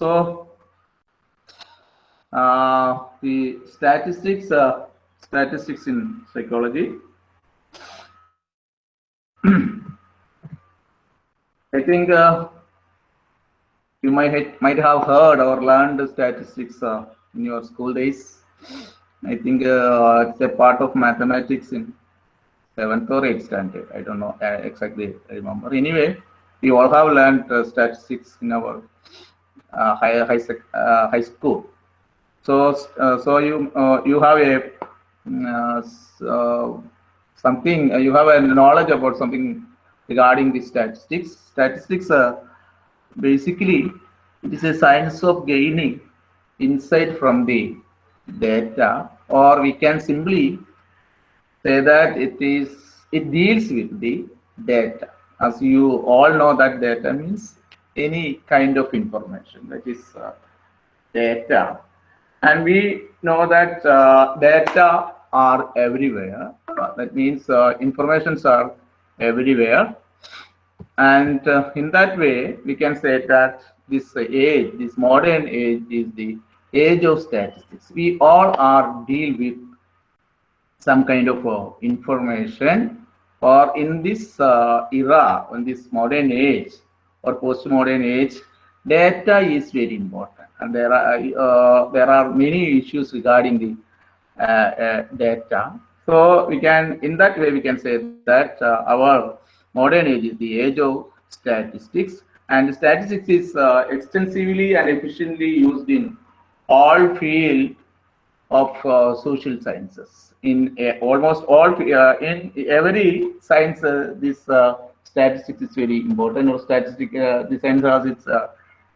So uh, the statistics, uh, statistics in psychology. I think uh, you might might have heard or learned statistics uh, in your school days. I think uh, it's a part of mathematics in seventh or eighth standard. I don't know uh, exactly. Remember. Anyway, we all have learned statistics in our uh, high high uh, high school. So so you you have a mm, something you have a knowledge about something regarding the statistics. Statistics are basically it is a science of gaining insight from the data or we can simply say that it is it deals with the data as you all know that data means any kind of information that is uh, data. And we know that uh, data are everywhere. Uh, that means uh, informations are everywhere. And uh, in that way we can say that this age this modern age is the age of statistics. We all are deal with some kind of uh, information. Or in this uh, era in this modern age or postmodern age data is very important. And there are uh, there are many issues regarding the uh, uh, data. So we can in that way we can say that uh, our modern age is the age of statistics. And statistics is extensively and efficiently used in all field of uh, social sciences. In uh, almost all, uh, in every science, uh, this uh, statistics is very important. Or statistic, uh, the science its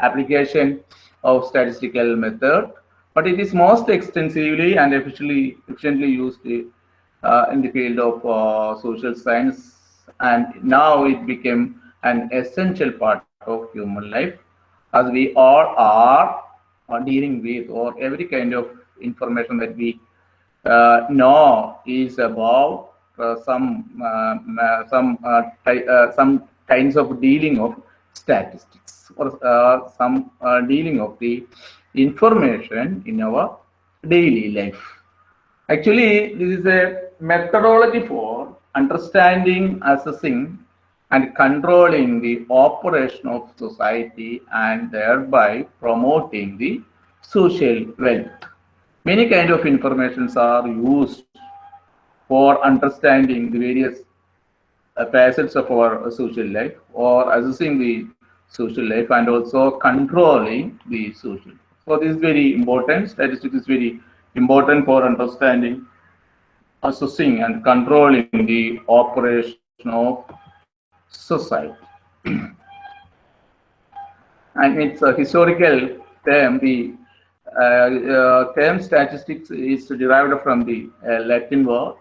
application of statistical method, but it is most extensively and efficiently efficiently used in the field of social science, and now it became an essential part of human life, as we all are uh, dealing with or every kind of information that we uh, know is about uh, some uh, uh, some uh, some kinds of dealing of statistics or some dealing of the information in our daily life. Actually, this is a methodology for understanding, assessing, and controlling the operation of society and thereby promoting the social wealth. Many kind of informations are used for understanding the various uh, facets of our social life or assessing the social life and also controlling the social. So this is very important. Statistics is very important for understanding, assessing and controlling the operation of society. and it's a historical term. The uh, uh, term statistics is derived from the uh, Latin word.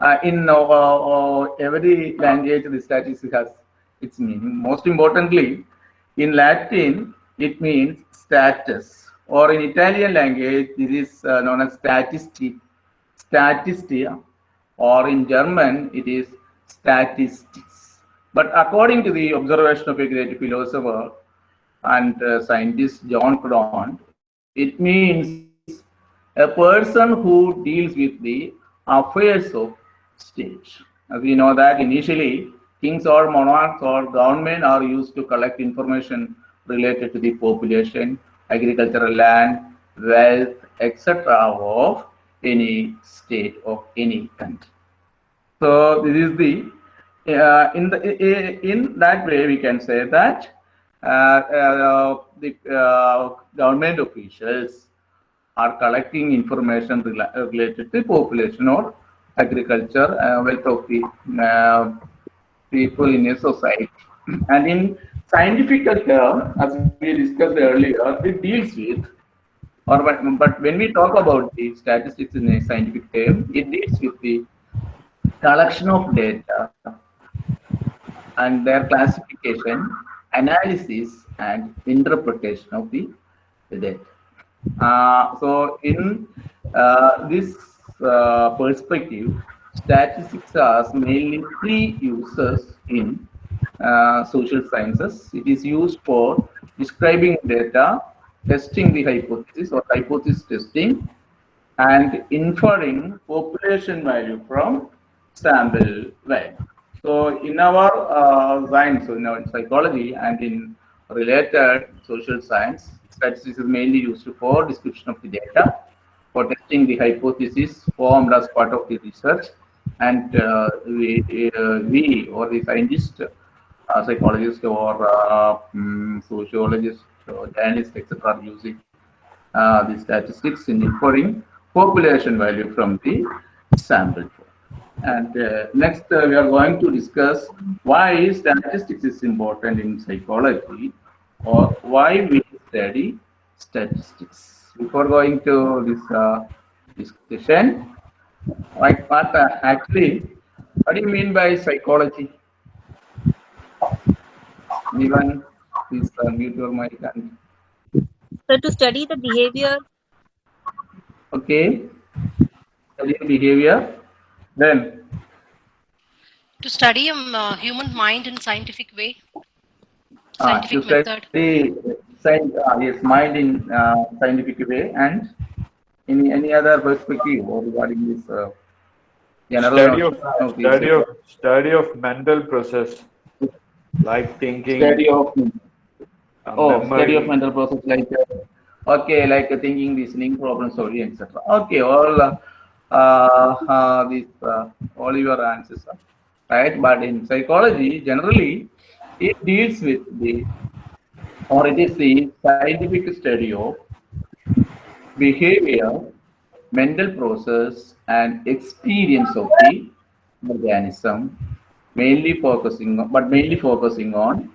Uh, in uh, uh, every language, the statistics has its meaning. Most importantly, in Latin, it means status. Or in Italian language, this is known as statistic, statistia. Or in German, it is statistics. But according to the observation of a great philosopher and uh, scientist, John Graunt, it means a person who deals with the affairs of state. As we know that initially, kings or monarchs or government are used to collect information related to the population, agricultural land, wealth, etc. of any state of any country. So this is the uh, in the in that way we can say that uh, uh, the uh, government officials are collecting information related to population or agriculture, wealth of the people in a society. And in scientific term, as we discussed earlier, it deals with, or but, but when we talk about the statistics in a scientific term, it deals with the collection of data and their classification analysis and interpretation of the, the data. Uh, so in uh, this uh, perspective, statistics has mainly three uses in uh, social sciences. It is used for describing data, testing the hypothesis or hypothesis testing and inferring population value from sample value. So in our uh, science, so in our psychology and in related social science, statistics is mainly used for description of the data, for testing the hypothesis formed as part of the research, and uh, we, uh, we or the scientist, uh, psychologist or um, sociologist or journalist, etc., are using uh, the statistics in inferring population value from the sample. And uh, next, uh, we are going to discuss why statistics is important in psychology or why we study statistics. Before going to this uh, discussion, like what uh, actually, what do you mean by psychology? Even please uh, mute your mic and. So to study the behavior. Okay. Study the behavior. Then to study um, uh, human mind in scientific way, uh, scientific to method. study science, uh, yes, mind in uh, scientific way, and any any other perspective or regarding this uh, Study of, of study of, study of mental process, like thinking, study of uh, oh study of mental process like uh, okay like uh, thinking, listening, problem solving, etc. Okay, all uh, uh, uh, these uh, all your answers are right. But in psychology, generally, it deals with the or it is the scientific study of behavior, mental process, and experience of the organism, mainly focusing on, but mainly focusing on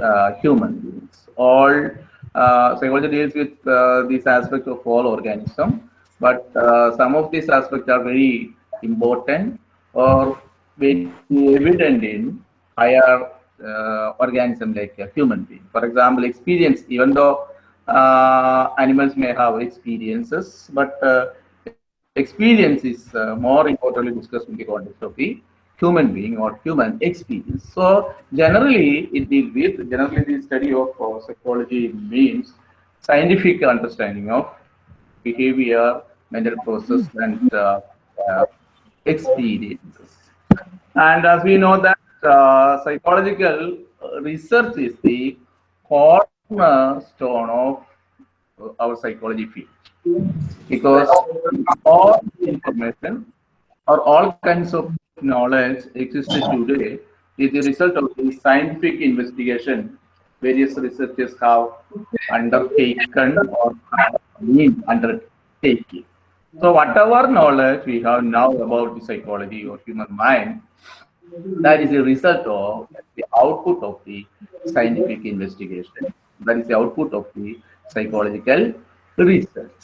uh, human beings. All uh, psychology deals with uh, this aspect of all organism, but uh, some of these aspects are very important or very evident in higher uh, organism like a human being. For example, experience, even though uh, animals may have experiences, but uh, experience is uh, more importantly discussed in the context of the human being or human experience. So generally, it deals with generally the study of uh, psychology means scientific understanding of behavior, mental process, and uh, experiences. And as we know that uh, psychological research is the cornerstone of our psychology field because all information or all kinds of knowledge existed today is the result of the scientific investigation various researchers have undertaken or been undertaking. So whatever knowledge we have now about the psychology or human mind, that is a result of the output of the scientific investigation. That is the output of the psychological research.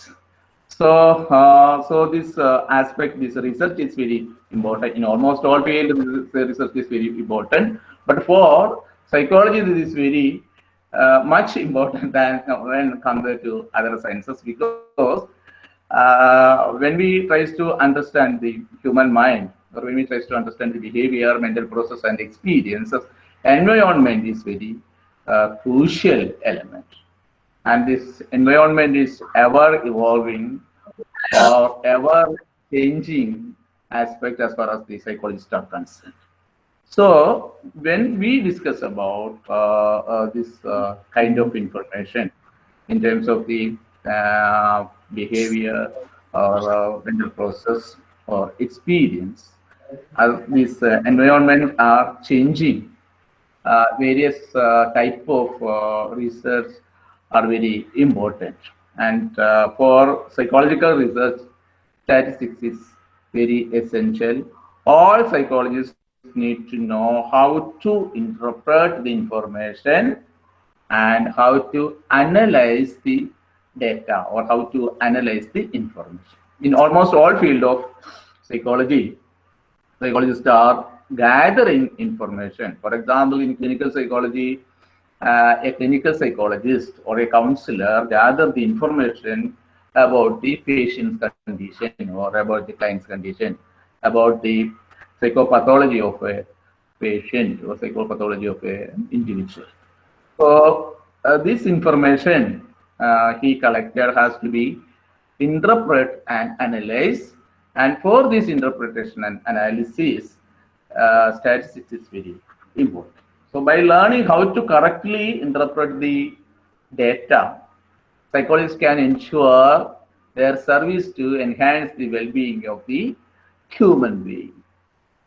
So, uh, so this uh, aspect, this research is very important in almost all fields. Research is very important, but for psychology, this is very uh, much important than when compared to other sciences because uh, when we try to understand the human mind or when we try to understand the behavior, mental process, and experiences, environment is very uh, crucial element. And this environment is ever evolving or ever changing aspect as far as the psychologists are concerned. So when we discuss about uh, uh, this uh, kind of information in terms of the uh, behavior or uh, mental process or experience, as this uh, environment are changing, uh, various uh, type of uh, research are very important. And uh, for psychological research, statistics is very essential. All psychologists need to know how to interpret the information and how to analyze the data or how to analyze the information. In almost all field of psychology, psychologists are gathering information. For example, in clinical psychology, uh, a clinical psychologist or a counselor gather the information about the patient's condition or about the client's condition, about the psychopathology of a patient or psychopathology of an individual. So uh, this information uh, he collected has to be interpreted and analyze. And for this interpretation and analysis, uh, statistics is very important. So by learning how to correctly interpret the data, psychologists can ensure their service to enhance the well-being of the human being.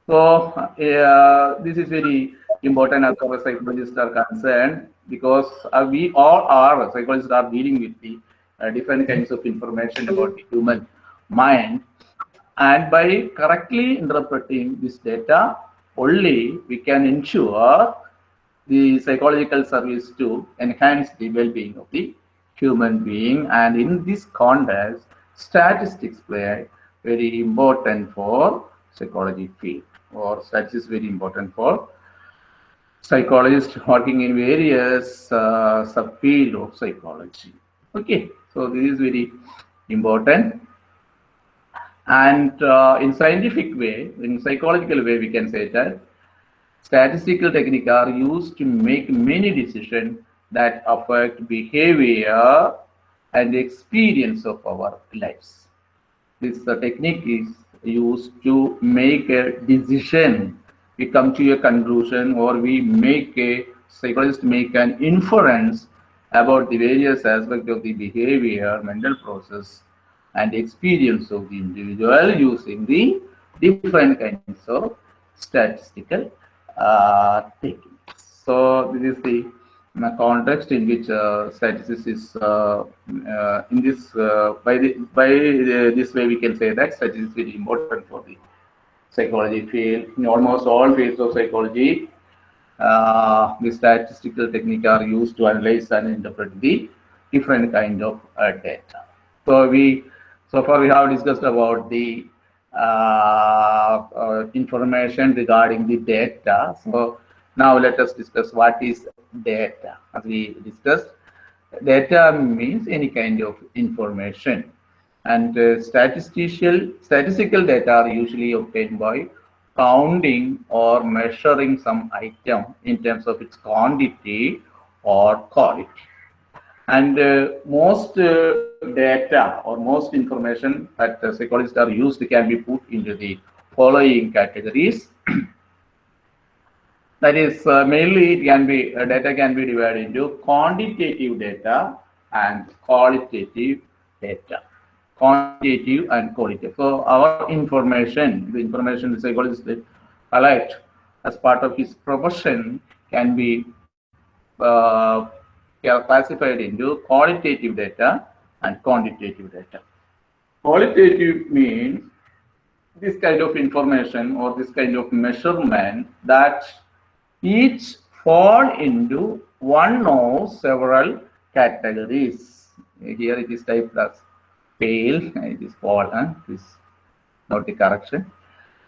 So uh, this is very important as far as psychologists are concerned because uh, we all are psychologists are dealing with the uh, different kinds of information about the human mind and by correctly interpreting this data only we can ensure the psychological service to enhance the well-being of the human being. And in this context statistics play very important for psychology field or statistics very important for psychologists working in various uh, subfield of psychology. Okay so this is very important and uh, in scientific way in psychological way we can say that statistical techniques are used to make many decisions that affect behavior and experience of our lives. This uh, technique is used to make a decision. We come to a conclusion or we make a psychologist make an inference about the various aspects of the behavior, mental process, and experience of the individual using the different kinds of statistical uh, techniques. So this is the uh, context in which uh, statistics is uh, uh, in this uh, by the by this way we can say that statistics is very important for the psychology field. In almost all fields of psychology, the statistical technique are used to analyze and interpret the different kind of data. So we so far we have discussed about the uh, uh, information regarding the data. So now let us discuss what is data. As we discussed, data means any kind of information. And uh, statistical, statistical data are usually obtained by counting or measuring some item in terms of its quantity or quality. And uh, most uh, data or most information that psychologists are used can be put into the following categories. that is uh, mainly it can be data can be divided into quantitative data and qualitative data. Quantitative and qualitative. So our information, the information the psychologist collect as part of his profession can be uh, classified into qualitative data and quantitative data. Qualitative means this kind of information or this kind of measurement that each fall into one or several categories. Here it is typed as pale, it is fall, huh? this not the correction.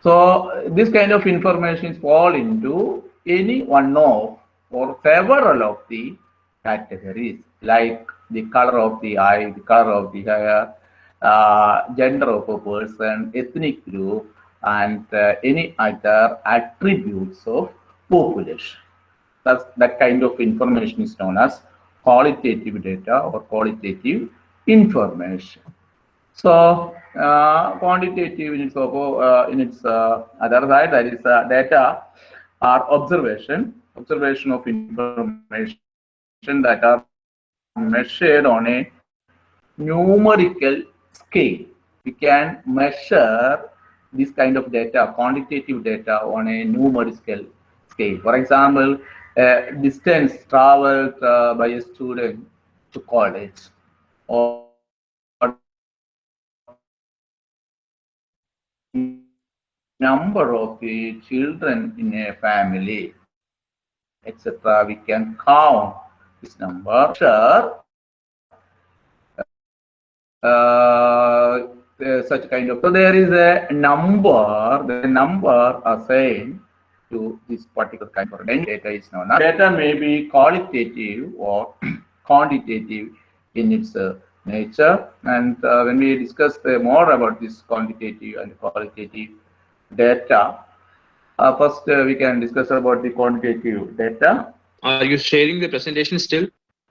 So this kind of information is fall into any one of or several of the categories like the color of the eye, the color of the hair, uh, gender of a person, ethnic group, and uh, any other attributes of population. That's, that kind of information is known as qualitative data or qualitative information. So uh, quantitative in its, uh, in its uh, other side, that is uh, data or observation, observation of information that are measured on a numerical scale. We can measure this kind of data, quantitative data on a numerical scale. For example, distance traveled uh, by a student to college or number of children in a family, etc. We can count this number. Sure. Uh, such kind of so there is a number the number assigned to this particular kind of data is known as data may be qualitative or quantitative in its uh, nature and uh, when we discuss uh, more about this quantitative and qualitative data uh, first uh, we can discuss about the quantitative data are you sharing the presentation still?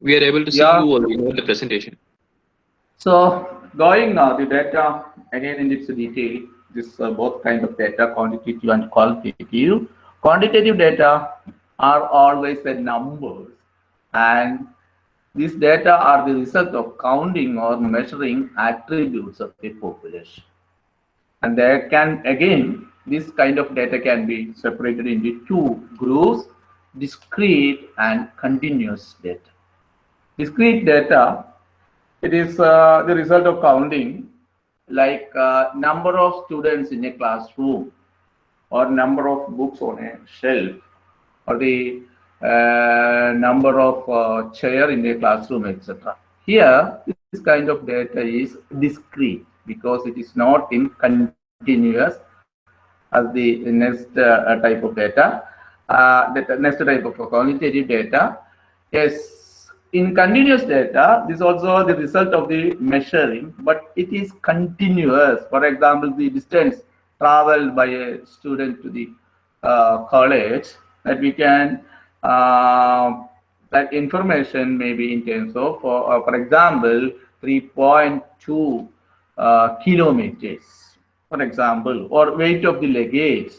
we are able to see Yeah. you not the presentation. So going now, the data again in its detail, this uh, both kind of data, quantitative and qualitative. Quantitative data are always the numbers, and these data are the result of counting or measuring attributes of the population. And there can again this kind of data can be separated into two groups: discrete and continuous data. Discrete data it is uh, the result of counting like uh, number of students in a classroom or number of books on a shelf or the uh, number of uh, chair in a classroom etc here this kind of data is discrete because it is not in continuous as the next uh, type of data uh, the next type of qualitative data is in continuous data, this is also the result of the measuring, but it is continuous. For example, the distance traveled by a student to the uh, college that we can uh, that information may be in terms of, for, uh, for example, 3.2 uh, kilometers, for example, or weight of the luggage,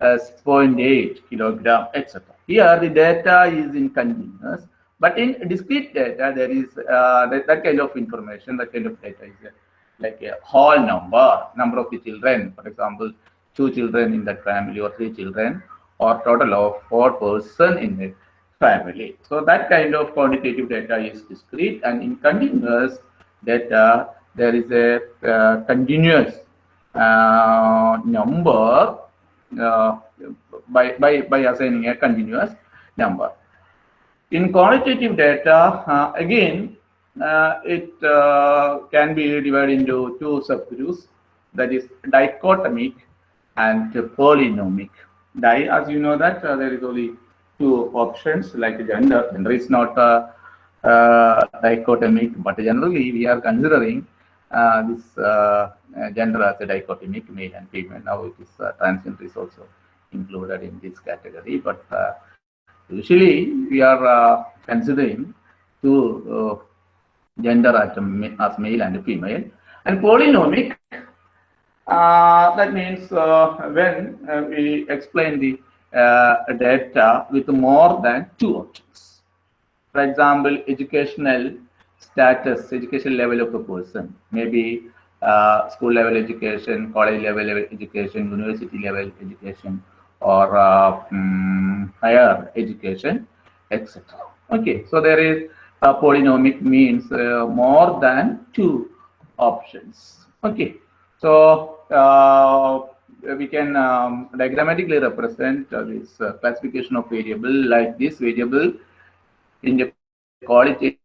6.8 kilogram, etc. Here the data is in continuous but in discrete data, there is uh, that, that, kind of information, that kind of data is like a whole number, number of the children, for example, two children in that family or three children, or total of four person in a family. So that kind of quantitative data is discrete and in continuous data, there is a uh, continuous uh, number by, by, by assigning a continuous number. In quantitative data, uh, again, uh, it uh, can be divided into two subgroups, that is dichotomic and polynomic. Di, as you know that there is only two options like gender. Gender is not uh, dichotomic, but generally we are considering uh, this uh, gender as a dichotomic, male and female. Now it is transgender is also included in this category, but usually we are uh, considering two uh, gender as, as, male and female. And polynomic uh, that means when we explain the data with more than two options. For example educational status educational level of a person. Maybe school level education college level education university level education or uh, um, higher education, etc. Okay, so there is a polynomic means uh, more than two options. Okay, so uh, we can um, diagrammatically represent this classification of variable like this variable in the qualitative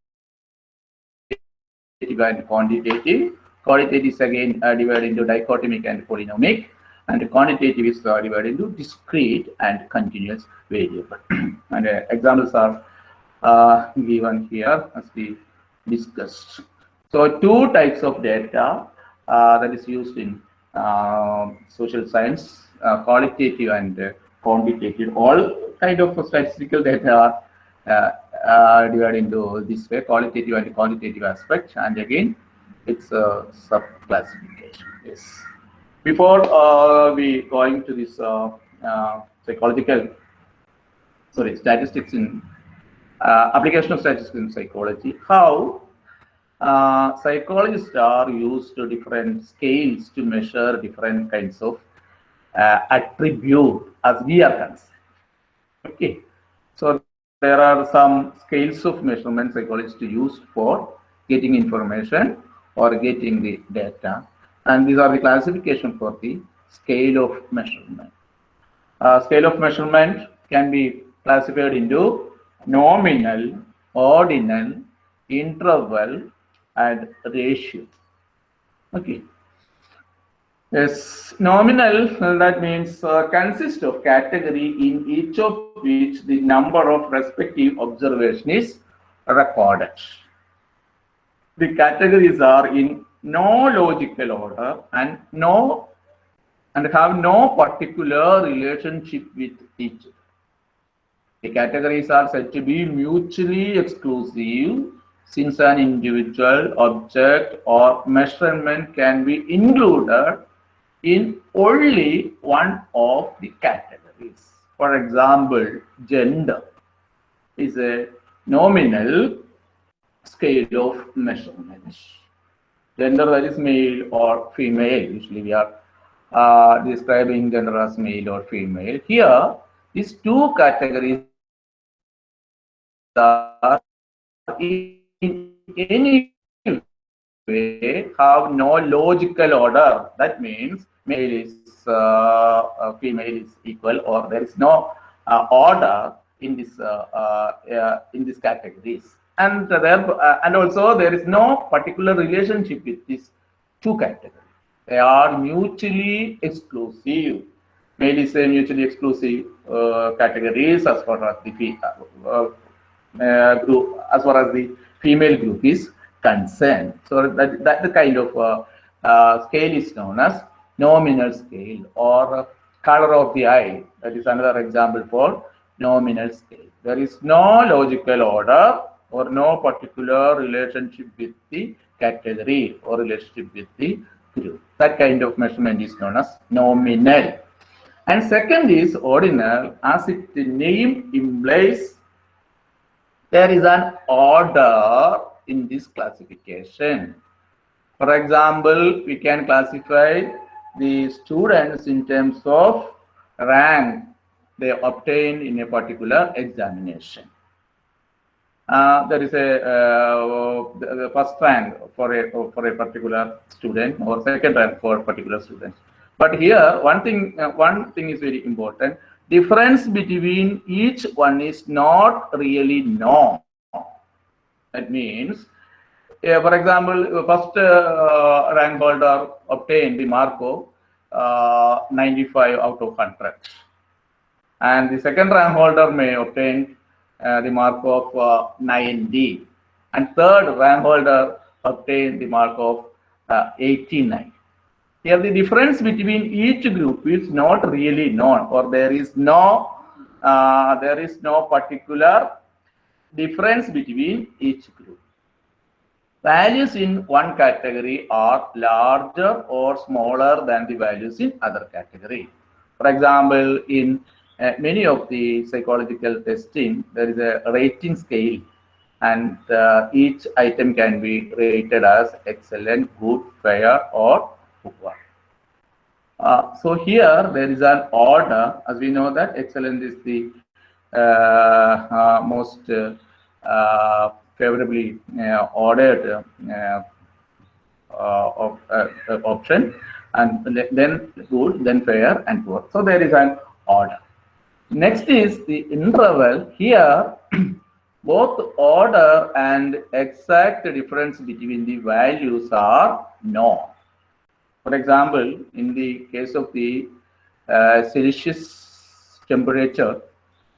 and quantitative. Qualitative is again uh, divided into dichotomic and polynomic and quantitative is uh, divided into discrete and continuous variable. and uh, examples are uh, given here as we discussed. So two types of data uh, that is used in um, social science, uh, qualitative and quantitative. All kind of statistical data are divided into this way, qualitative and quantitative aspect. And again, it's a sub-classification. Yes. Before uh, we going to this uh, uh, psychological sorry statistics in application of statistics in psychology how psychologists are used to different scales to measure different kinds of attribute as we are concerned. Okay. So there are some scales of measurement psychologists use for getting information or getting the data and these are the classification for the scale of measurement. Uh, scale of measurement can be classified into nominal, ordinal, interval, and ratio. Okay. Yes, nominal, that means uh, consists of category in each of which the number of respective observation is recorded. The categories are in no logical order and no and have no particular relationship with each other. The categories are said to be mutually exclusive since an individual object or measurement can be included in only one of the categories. For example, gender is a nominal scale of measurement. Gender that is male or female, usually we are uh, describing gender as male or female. Here, these two categories are in any way have no logical order. That means male is uh, uh, female is equal, or there is no uh, order in this uh, uh, uh, in these categories. And there, uh, and also there is no particular relationship with these two categories. They are mutually exclusive. Is a mutually exclusive uh, categories as far as the uh, uh, group, as far as the female group is concerned. So that, that the kind of uh, uh, scale is known as nominal scale or color of the eye. That is another example for nominal scale. There is no logical order or no particular relationship with the category or relationship with the group. That kind of measurement is known as nominal. And second is ordinal, as its name implies there is an order in this classification. For example, we can classify the students in terms of rank they obtain in a particular examination. Uh, there is a uh, the, first rank for a for a particular student or second rank for a particular student. But here, one thing uh, one thing is very important. Difference between each one is not really known. That means, uh, for example, first uh, rank holder obtained the mark of uh, 95 out of 100. And the second rank holder may obtain uh, the mark of uh, 90. And third rank holder obtain the mark of uh, 89. Here the difference between each group is not really known or there is no uh, there is no particular difference between each group. Values in one category are larger or smaller than the values in other category. For example, in uh, many of the psychological testing, there is a rating scale and uh, each item can be rated as excellent, good, fair or poor. Uh, so here there is an order. As we know that excellent is the uh, uh, most uh, favorably ordered uh, option and then good then fair and poor. So there is an order next is the interval. Here both order and exact difference between the values are known. For example in the case of the uh, celsius temperature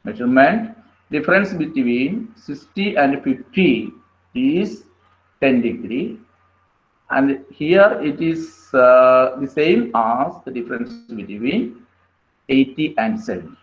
measurement difference between 60 and 50 is 10 degree. And here it is uh, the same as the difference between 80 and 70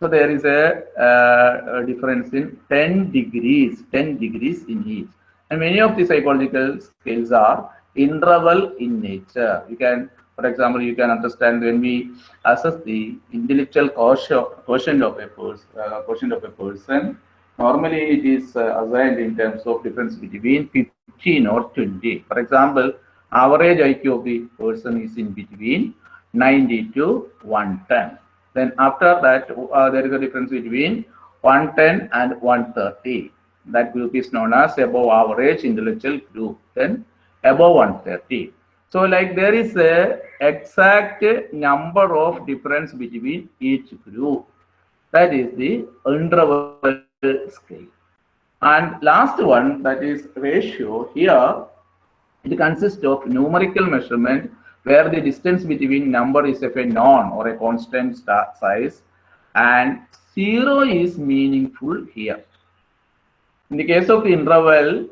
so there is a, uh, a difference in 10 degrees 10 degrees in each and many of the psychological scales are interval in nature. You can for example you can understand when we assess the intellectual quotient quotient of a person uh, quotient of a person normally it is uh, assigned in terms of difference between 15 or 20 for example average iq of the person is in between 90 to 110 then after that uh, there is a difference between 110 and 130 that group is known as above average intellectual group then above 130 so like there is a exact number of difference between each group. That is the interval scale. And last one that is ratio. Here it consists of numerical measurement where the distance between number is of a known or a constant sta- size and zero is meaningful here. In the case of interval,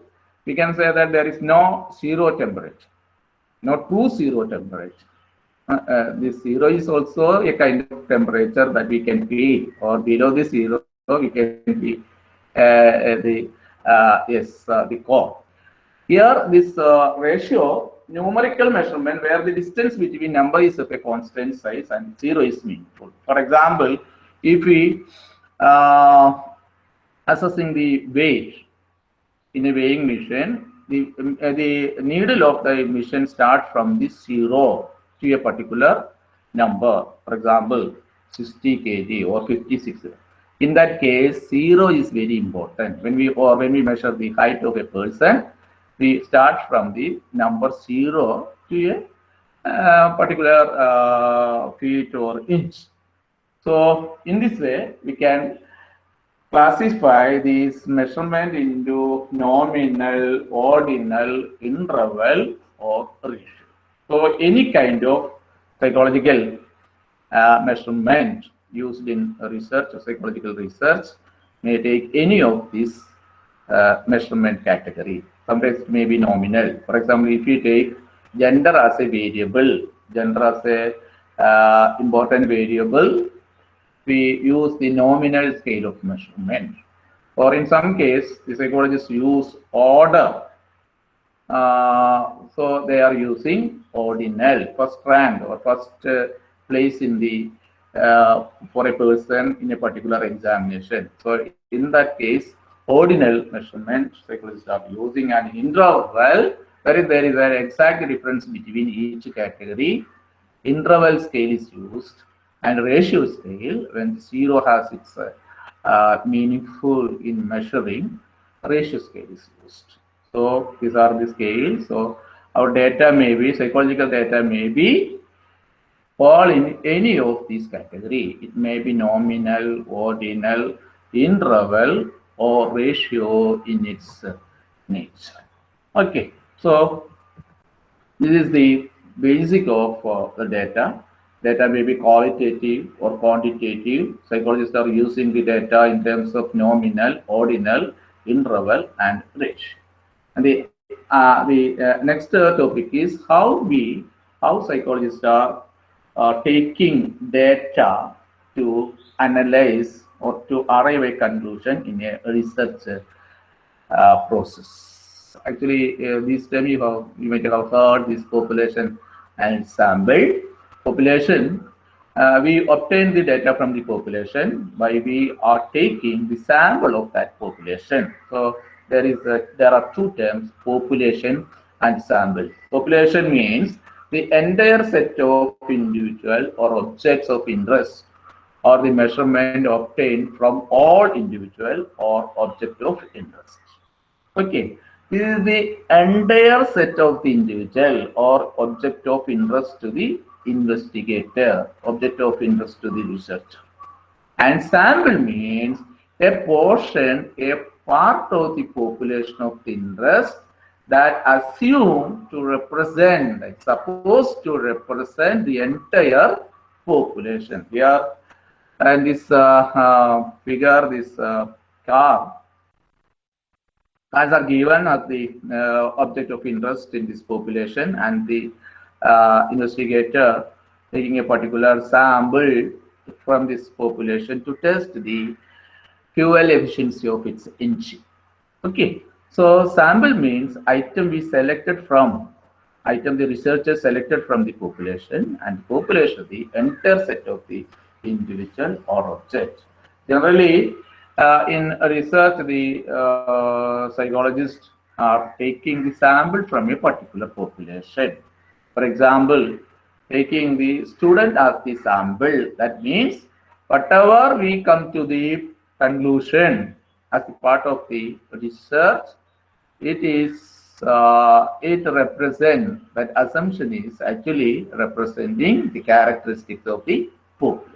we can say that there is no zero temperature, no true zero temperature. Uh, uh, the zero is also a kind of temperature that we can feel or below the zero we can be uh, the uh, yes uh, the core. Here this uh, ratio numerical measurement where the distance between number is of a constant size and zero is meaningful. For example, if we uh, assessing the weight in a weighing machine, the, um, uh, the needle of the machine starts from the zero to a particular number. For example, 60 kg or 56. In that case, zero is very important. When we or when we measure the height of a person, we start from the number zero to a uh, particular uh, feet or inch. So in this way, we can classify this measurement into nominal, ordinal, interval, or ratio. So any kind of psychological uh, measurement used in research or psychological research may take any of these uh, measurement category. Sometimes it may be nominal. For example, if you take gender as a variable, gender as a uh, important variable, we use the nominal scale of measurement. Or in some case, the psychologists use order. Uh, so they are using ordinal, first rank or first uh, place in the uh, for a person in a particular examination. So in that case, ordinal measurement psychologists are using an interval where there is an exact difference between each category. Interval scale is used and ratio scale when zero has its uh, meaningful in measuring ratio scale is used. So these are the scales so our data may be psychological data may be fall in any of these category. It may be nominal ordinal interval or ratio in its uh, nature okay so this is the basic of uh, the data Data may be qualitative or quantitative. Psychologists are using the data in terms of nominal, ordinal, interval, and ratio. And the uh, the uh, next uh, topic is how we how psychologists are uh, taking data to analyze or to arrive a conclusion in a research uh, process. Actually, uh, this term you have you might have heard this population and sample population, uh, we obtain the data from the population by we are taking the sample of that population. So there is a, there are two terms, population and sample. Population means the entire set of individual or objects of interest or the measurement obtained from all individual or object of interest. Okay, this is the entire set of the individual or object of interest to the investigator, object of interest to the researcher. And sample means a portion, a part of the population of interest that assumed to represent, like supposed to represent the entire population. Here, and this uh, uh, figure, this uh, car, cars are given as the object of interest in this population and the investigator taking a particular sample from this population to test the fuel efficiency of its engine. Okay, so sample means item we selected from, item the researcher selected from the population and population the entire set of the individual or object. Generally, uh, in research, the uh, psychologists are taking the sample from a particular population. For example, taking the student as the sample, that means whatever we come to the conclusion as a part of the research, it is uh, it represents that assumption is actually representing the characteristics of the population.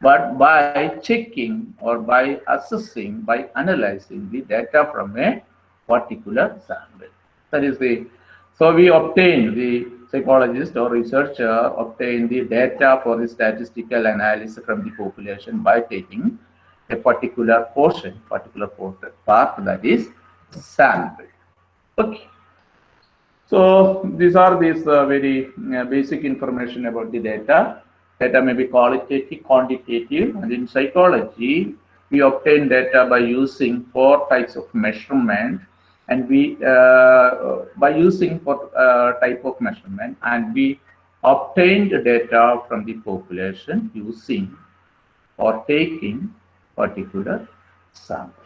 But by checking or by assessing, by analyzing the data from a particular sample, that is the so we obtain the psychologist or researcher obtain the data for the statistical analysis from the population by taking a particular portion, particular portion, part that is sample. Okay. So these are these uh, very uh, basic information about the data. Data may be qualitative, quantitative, and in psychology, we obtain data by using four types of measurement and we uh, by using four uh, type of measurement and we obtained data from the population using or taking particular sample.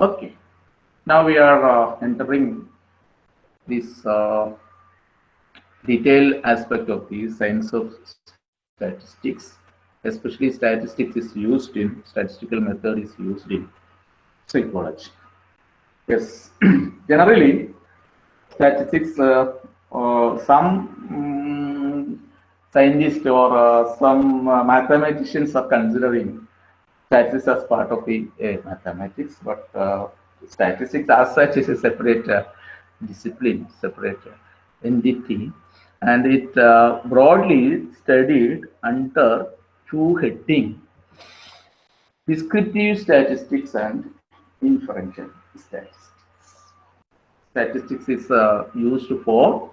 Okay, now we are uh, entering this uh, detailed aspect of the science of statistics especially statistics is used in statistical method is used in psychology. Yes. Generally statistics uh, uh, some um, scientists or uh, some uh, mathematicians are considering statistics as part of the uh, mathematics but uh, statistics as such is a separate discipline separate entity and it broadly studied under two heading descriptive statistics and inferential statistics. Statistics is uh, used for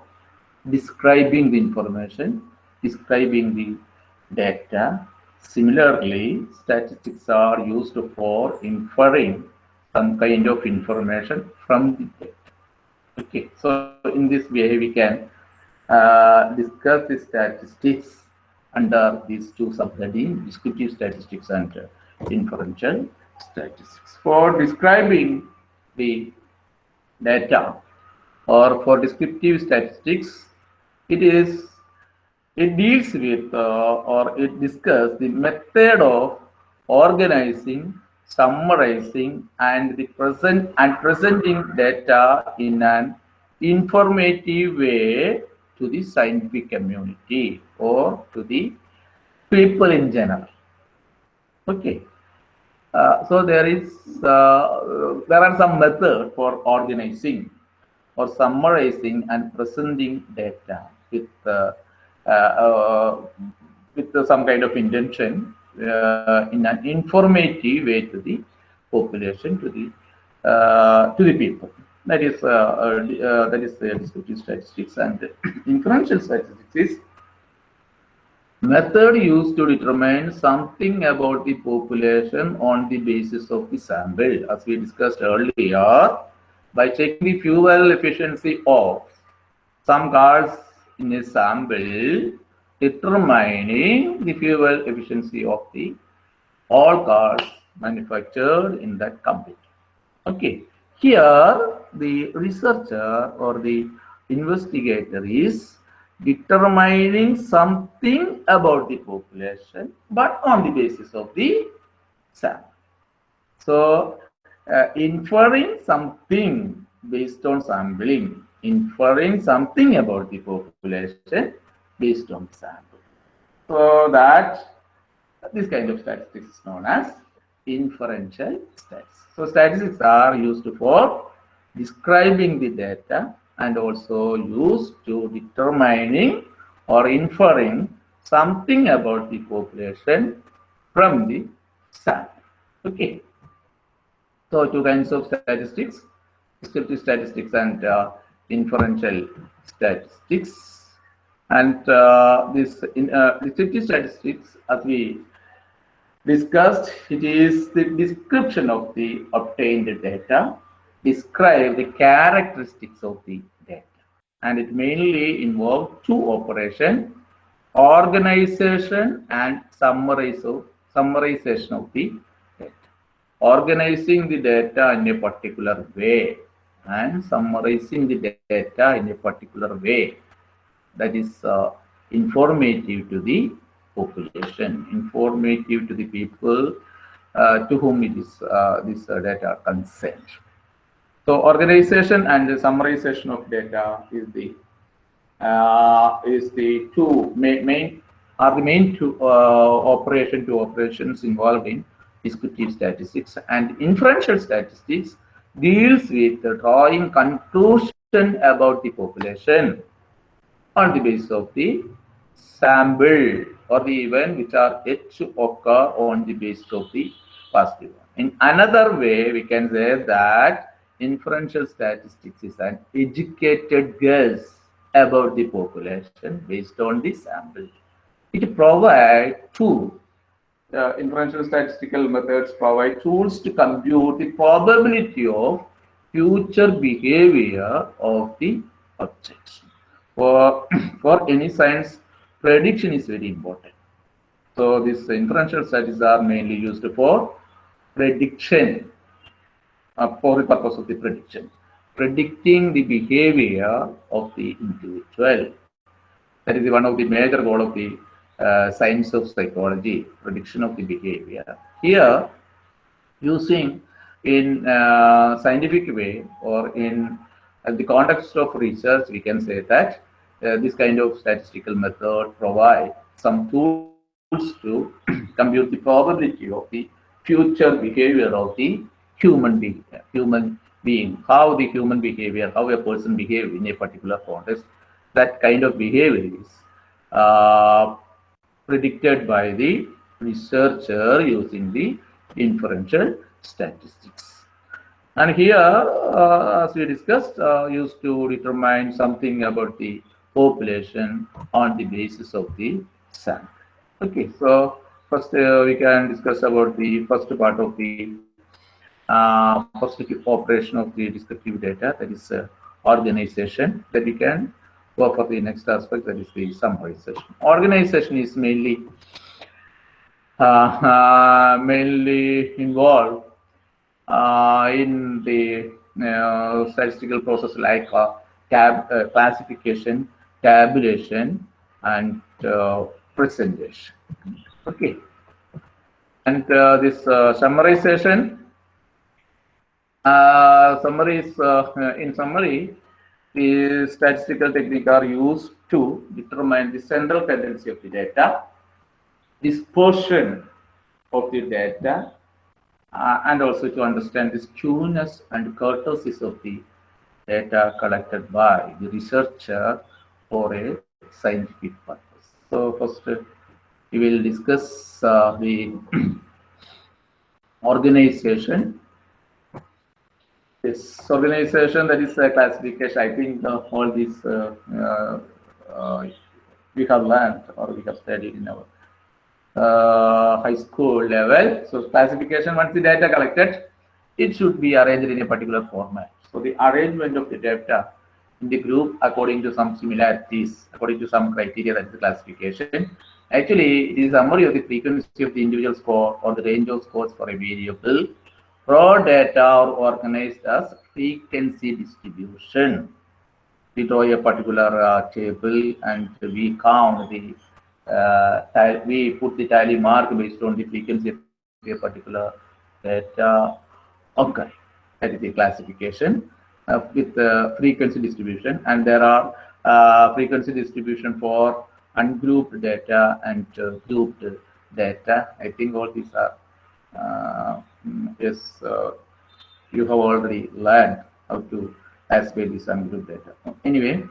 describing the information, describing the data. Similarly, statistics are used for inferring some kind of information from the data. Okay, so in this way we can uh, discuss the statistics under these two subheadings, descriptive statistics and uh, inferential statistics. For describing the data or for descriptive statistics, it is it deals with uh, or it discusses the method of organizing, summarizing, and the present and presenting data in an informative way to the scientific community or to the people in general. Okay. Uh, so there is uh, there are some method for organizing or summarizing and presenting data with uh, uh, uh with some kind of intention uh, in an informative way to the population to the to the people that is uh, uh, uh, that is descriptive statistics and inferential statistics is method used to determine something about the population on the basis of the sample. As we discussed earlier by checking the fuel efficiency of some cars in a sample determining the fuel efficiency of the all cars manufactured in that company. Okay here, the researcher or the investigator is determining something about the population, but on the basis of the sample. So, uh, inferring something based on sampling, inferring something about the population based on sample. So, that this kind of statistics is known as inferential statistics. So statistics are used for describing the data and also used to determining or inferring something about the population from the sample. Okay. So two kinds of statistics, descriptive statistics and uh, inferential statistics. And uh, this in uh, descriptive statistics, as we discussed, it is the description of the obtained data, describe the characteristics of the data. And it mainly involves two operations, organization and summarization of the data. Organizing the data in a particular way and summarizing the data in a particular way that is uh, informative to the population, informative to the people uh, to whom it is uh, this uh, data consent. So organization and summarization of data is the uh, is the two main, main are the main two uh, operation two operations involved in descriptive statistics and inferential statistics deals with drawing conclusion about the population on the basis of the sample or the event which are yet to occur on the basis of the past event. In another way, we can say that inferential statistics is an educated guess about the population based on the sample. It provides two uh, inferential statistical methods provide tools to compute the probability of future behavior of the objects. For, for any science, prediction is very important. So these inferential studies are mainly used for prediction, uh, for the purpose of the prediction, predicting the behavior of the individual. That is one of the major goal of the uh, science of psychology, prediction of the behavior. Here, using in uh, scientific way or in uh, the context of research, we can say that uh, this kind of statistical method provide some tools to compute the probability of the future behavior of the human being, human being, how the human behavior, how a person behave in a particular context, that kind of behavior is uh, predicted by the researcher using the inferential statistics. And here, uh, as we discussed, uh, used to determine something about the population on the basis of the sample. Okay, so first uh, we can discuss about the first part of the uh, first operation of the descriptive data, that is uh, organization, that we can go for the next aspect, that is the summarization. Organization is mainly uh, uh, mainly involved uh, in the uh, statistical process like tab classification, tabulation, and uh, presentation. Okay, and uh, this uh, summarization. Uh, summaries uh, in summary, the statistical technique are used to determine the central tendency of the data, dispersion of the data, uh, and also to understand the skewness and kurtosis of the data collected by the researcher for a scientific purpose. So first, uh, we will discuss uh, the organization. This organization that is a classification. I think uh, all uh, uh, uh, we have learned or we have studied in our uh, high school level. So classification, once the data collected, it should be arranged in a particular format. So the arrangement of the data in the group according to some similarities, according to some criteria, that is the classification. Actually, it is a summary of the frequency of the individual score or the range of scores for a variable. Raw data are organized as frequency distribution. We draw a particular uh, table and we count the uh, we put the tally mark based on the frequency of a particular data Okay, That is the classification uh, with the frequency distribution. And there are uh, frequency distribution for ungrouped data and uh, grouped data. I think all these are, uh, mm, yes, uh, you have already learned how to classify this ungrouped data. Anyway,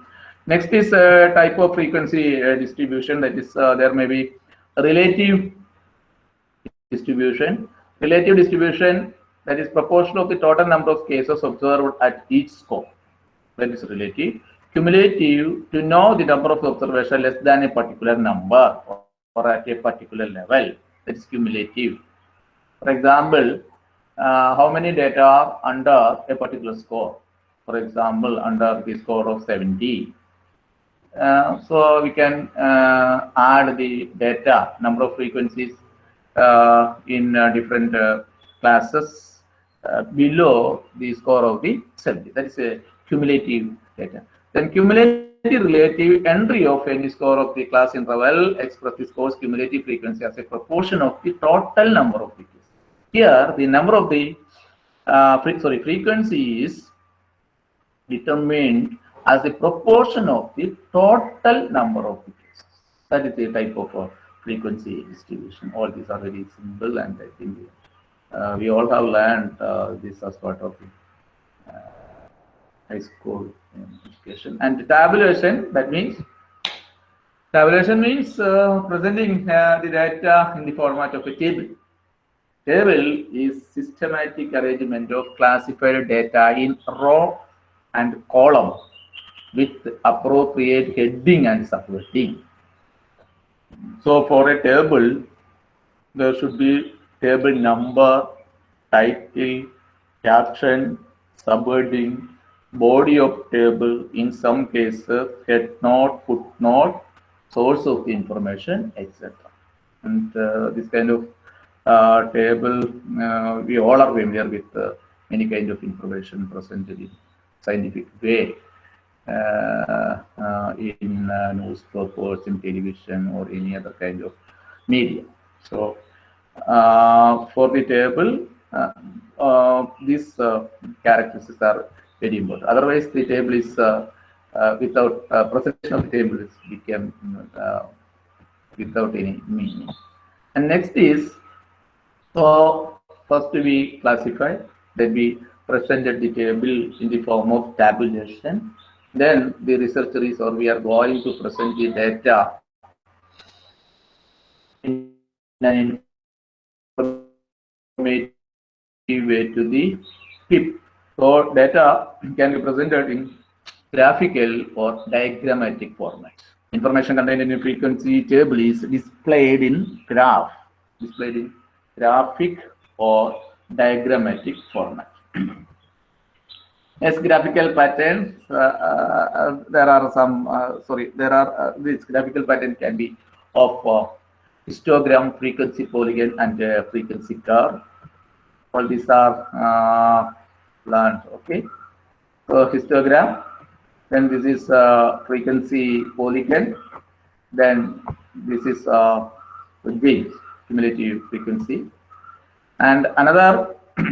next is a type of frequency uh, distribution that is uh, there may be relative distribution. Relative distribution that is proportion of the total number of cases observed at each score. That is relative. Cumulative to know the number of observation less than a particular number or, or at a particular level. That is cumulative. For example, uh, how many data are under a particular score? For example, under the score of 70. Uh, so we can uh, add the data, number of frequencies uh, in uh, different uh, classes uh, below the score of the 70. That is a cumulative data. Then cumulative relative entry of any score of the class interval express the score's cumulative frequency as a proportion of the total number of cases. Here, the number of the uh, fre- sorry frequency is determined as a proportion of the total number of cases. That is the type of uh, frequency distribution. All these are very simple, and I think uh, we all have learned uh, this as part of uh, high school education. And tabulation, that means tabulation means uh, presenting uh, the data in the format of a table. Table is systematic arrangement of classified data in row and column with appropriate heading and subheading. So for a table, there should be table number, title, caption, subheading, body of table, in some cases, head note, footnote, source of information, etc. And uh, this kind of uh, table, uh, we all are familiar with uh, any kind of information presented in scientific way uh, uh, in newspapers, in television, or any other kind of media. So, for the table, uh, uh, these uh, characteristics are very important. Otherwise, the table is uh, uh, without uh, presentation of the table is become uh, without any meaning. And next is so first we classify, then we presented the table in the form of tabulation. Then the researcher is or we are going to present the data in an informative way to the people. So data can be presented in graphical or diagrammatic format. Information contained in a frequency table is displayed in graph, displayed in graphic or diagrammatic format. As graphical patterns, uh, uh, there are some, uh, sorry, there are, uh, this graphical pattern can be of uh, histogram, frequency polygon, and uh, frequency curve. All these are uh, learned, okay? So histogram, then this is uh, frequency polygon, then this is uh, gain, cumulative frequency. And another,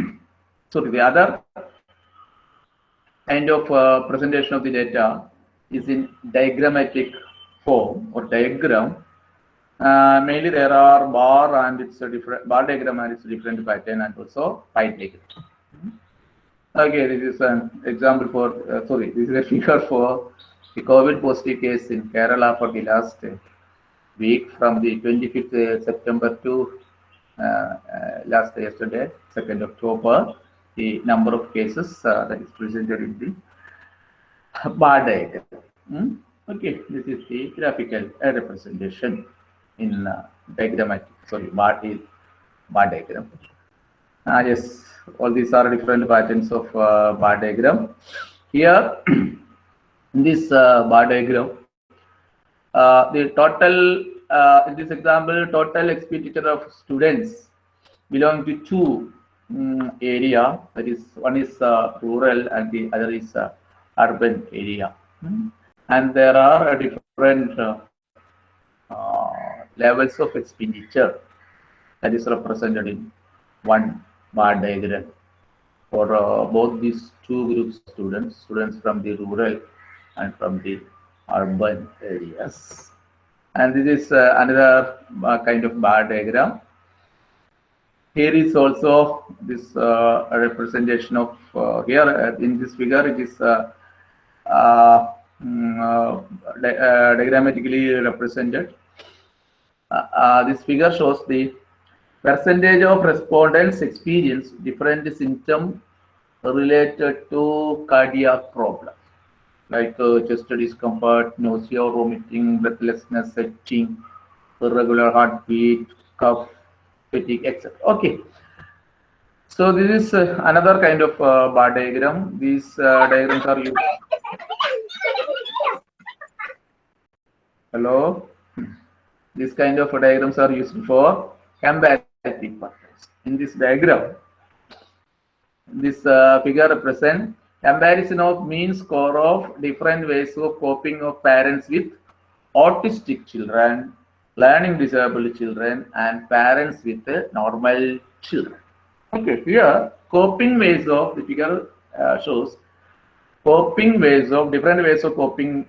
sorry, the other kind of uh, presentation of the data is in diagrammatic form or diagram. Uh, mainly there are bar and it's a different bar diagram and it's a different pattern and also pie diagram. Okay, this is an example for, uh, sorry, this is a figure for the COVID positive case in Kerala for the last uh, week from the 25th September to uh, uh, last yesterday, 2nd October, the number of cases uh, that is presented in the bar diagram. Hmm? Okay, this is the graphical representation in uh, diagrammatic, sorry, bar, bar diagram. Ah, yes, all these are different patterns of uh, bar diagram. Here, in this uh, bar diagram, uh, the total, uh, in this example, total expenditure of students belong to two um, area. That is, one is uh, rural and the other is uh, urban area. Hmm. And there are uh, different uh, uh, levels of expenditure that is represented in one bar diagram for uh, both these two groups of students, students from the rural and from the urban areas. And this is uh, another uh, kind of bar diagram. Here is also this uh, representation of uh, here uh, in this figure it is mm, di- diagrammatically represented. Uh, uh, this figure shows the percentage of respondents experience different symptoms related to cardiac problems like uh, chest discomfort, nausea, vomiting, breathlessness, itching, irregular heartbeat, cough, fatigue, etc. Okay. So this is uh, another kind of uh, bar diagram. These uh, diagrams are used. Hello. These kind of diagrams are used for comparative purpose. In this diagram, this uh, figure represents comparison of mean score of different ways of coping of parents with autistic children, learning disabled children, and parents with uh, normal children. Okay, here coping ways of the figure uh, shows coping ways of different ways of coping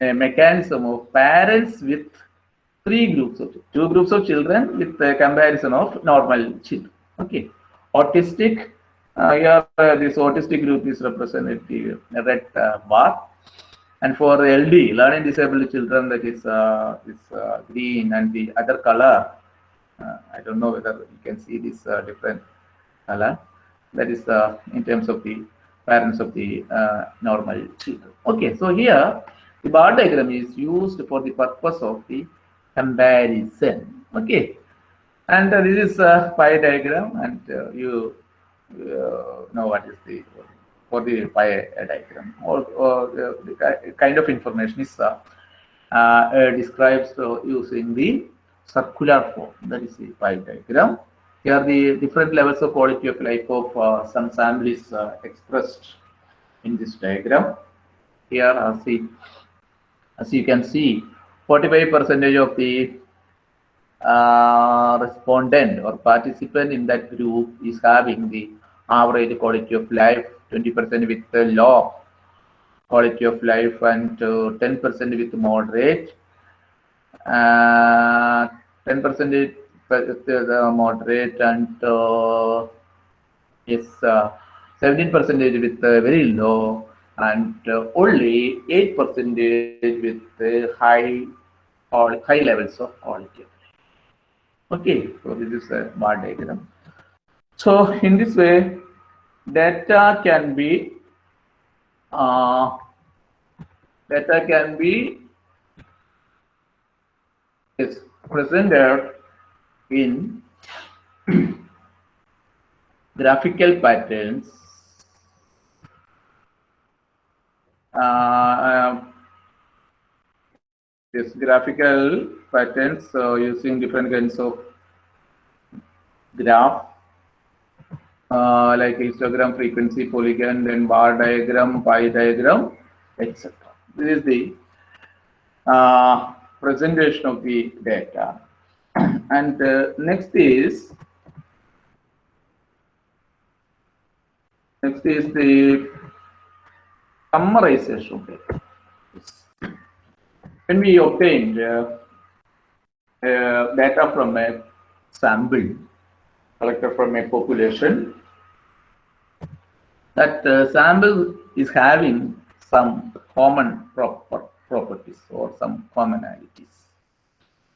a mechanism of parents with three groups of two groups of children with a comparison of normal children. Okay, autistic. Uh, here, uh, this autistic group is represented the red uh, bar, and for LD, learning disabled children, that is uh, this uh, green, and the other color. I don't know whether you can see this different color. That is in terms of the parents of the normal children. Okay, so here the bar diagram is used for the purpose of the comparison. Okay, And uh, this is a pie diagram, and uh, you uh, know what is the for the pie diagram. Or, or uh, the kind of information is uh, describes using the circular form. That is the pie diagram. Here, the different levels of quality of life of uh, some sample is uh, expressed in this diagram. Here, as, the, as you can see, 45 percentage of the uh, respondent or participant in that group is having the average quality of life 20% with the low quality of life and uh, 10% with moderate. Uh, 10% with the moderate and uh, yes uh, 17% with uh, very low and uh, only 8% with uh, high or high levels of quality Okay, so this is a bar diagram. So in this way, data can be uh, data can be is presented in graphical patterns. Uh, this graphical patterns uh, using different kinds of graph uh, like histogram frequency polygon then bar diagram pie diagram etc this is the uh, presentation of the data. And uh, next is next is the summarization of data when we obtained uh, uh, data from a sample collected from a population, that uh, sample is having some common proper properties or some commonalities.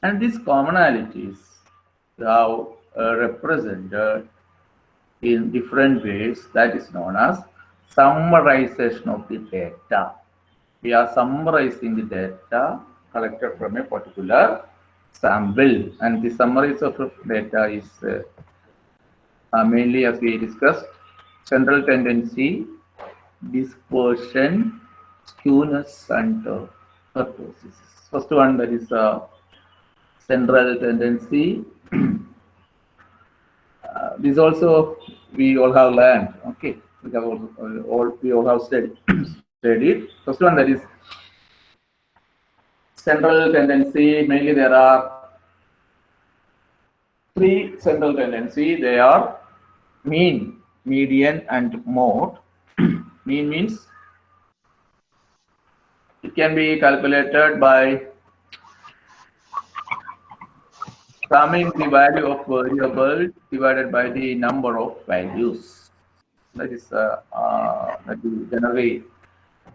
And these commonalities are uh, represented in different ways that is known as summarization of the data we are summarizing the data collected from a particular sample. And the summaries of data is uh, uh, mainly as we discussed central tendency dispersion skewness and uh, kurtosis first one that is uh, central tendency. Uh, this also we all have learned okay? We have all, all we all have studied studied. First one that is central tendency. Mainly there are three central tendency. They are mean, median, and mode. mean means it can be calculated by summing the value of variable divided by the number of values. That is uh, uh, that is generally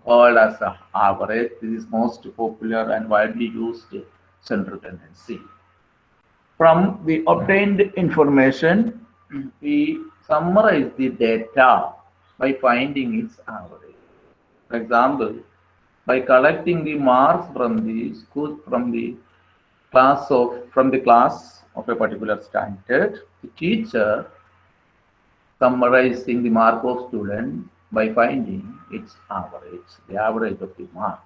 called as a average. This is most popular and widely used central tendency. From the obtained information, we summarize the data by finding its average. For example, by collecting the marks from the school, from the class of, from the class of a particular standard, the teacher summarizing the mark of student by finding its average, the average of the mark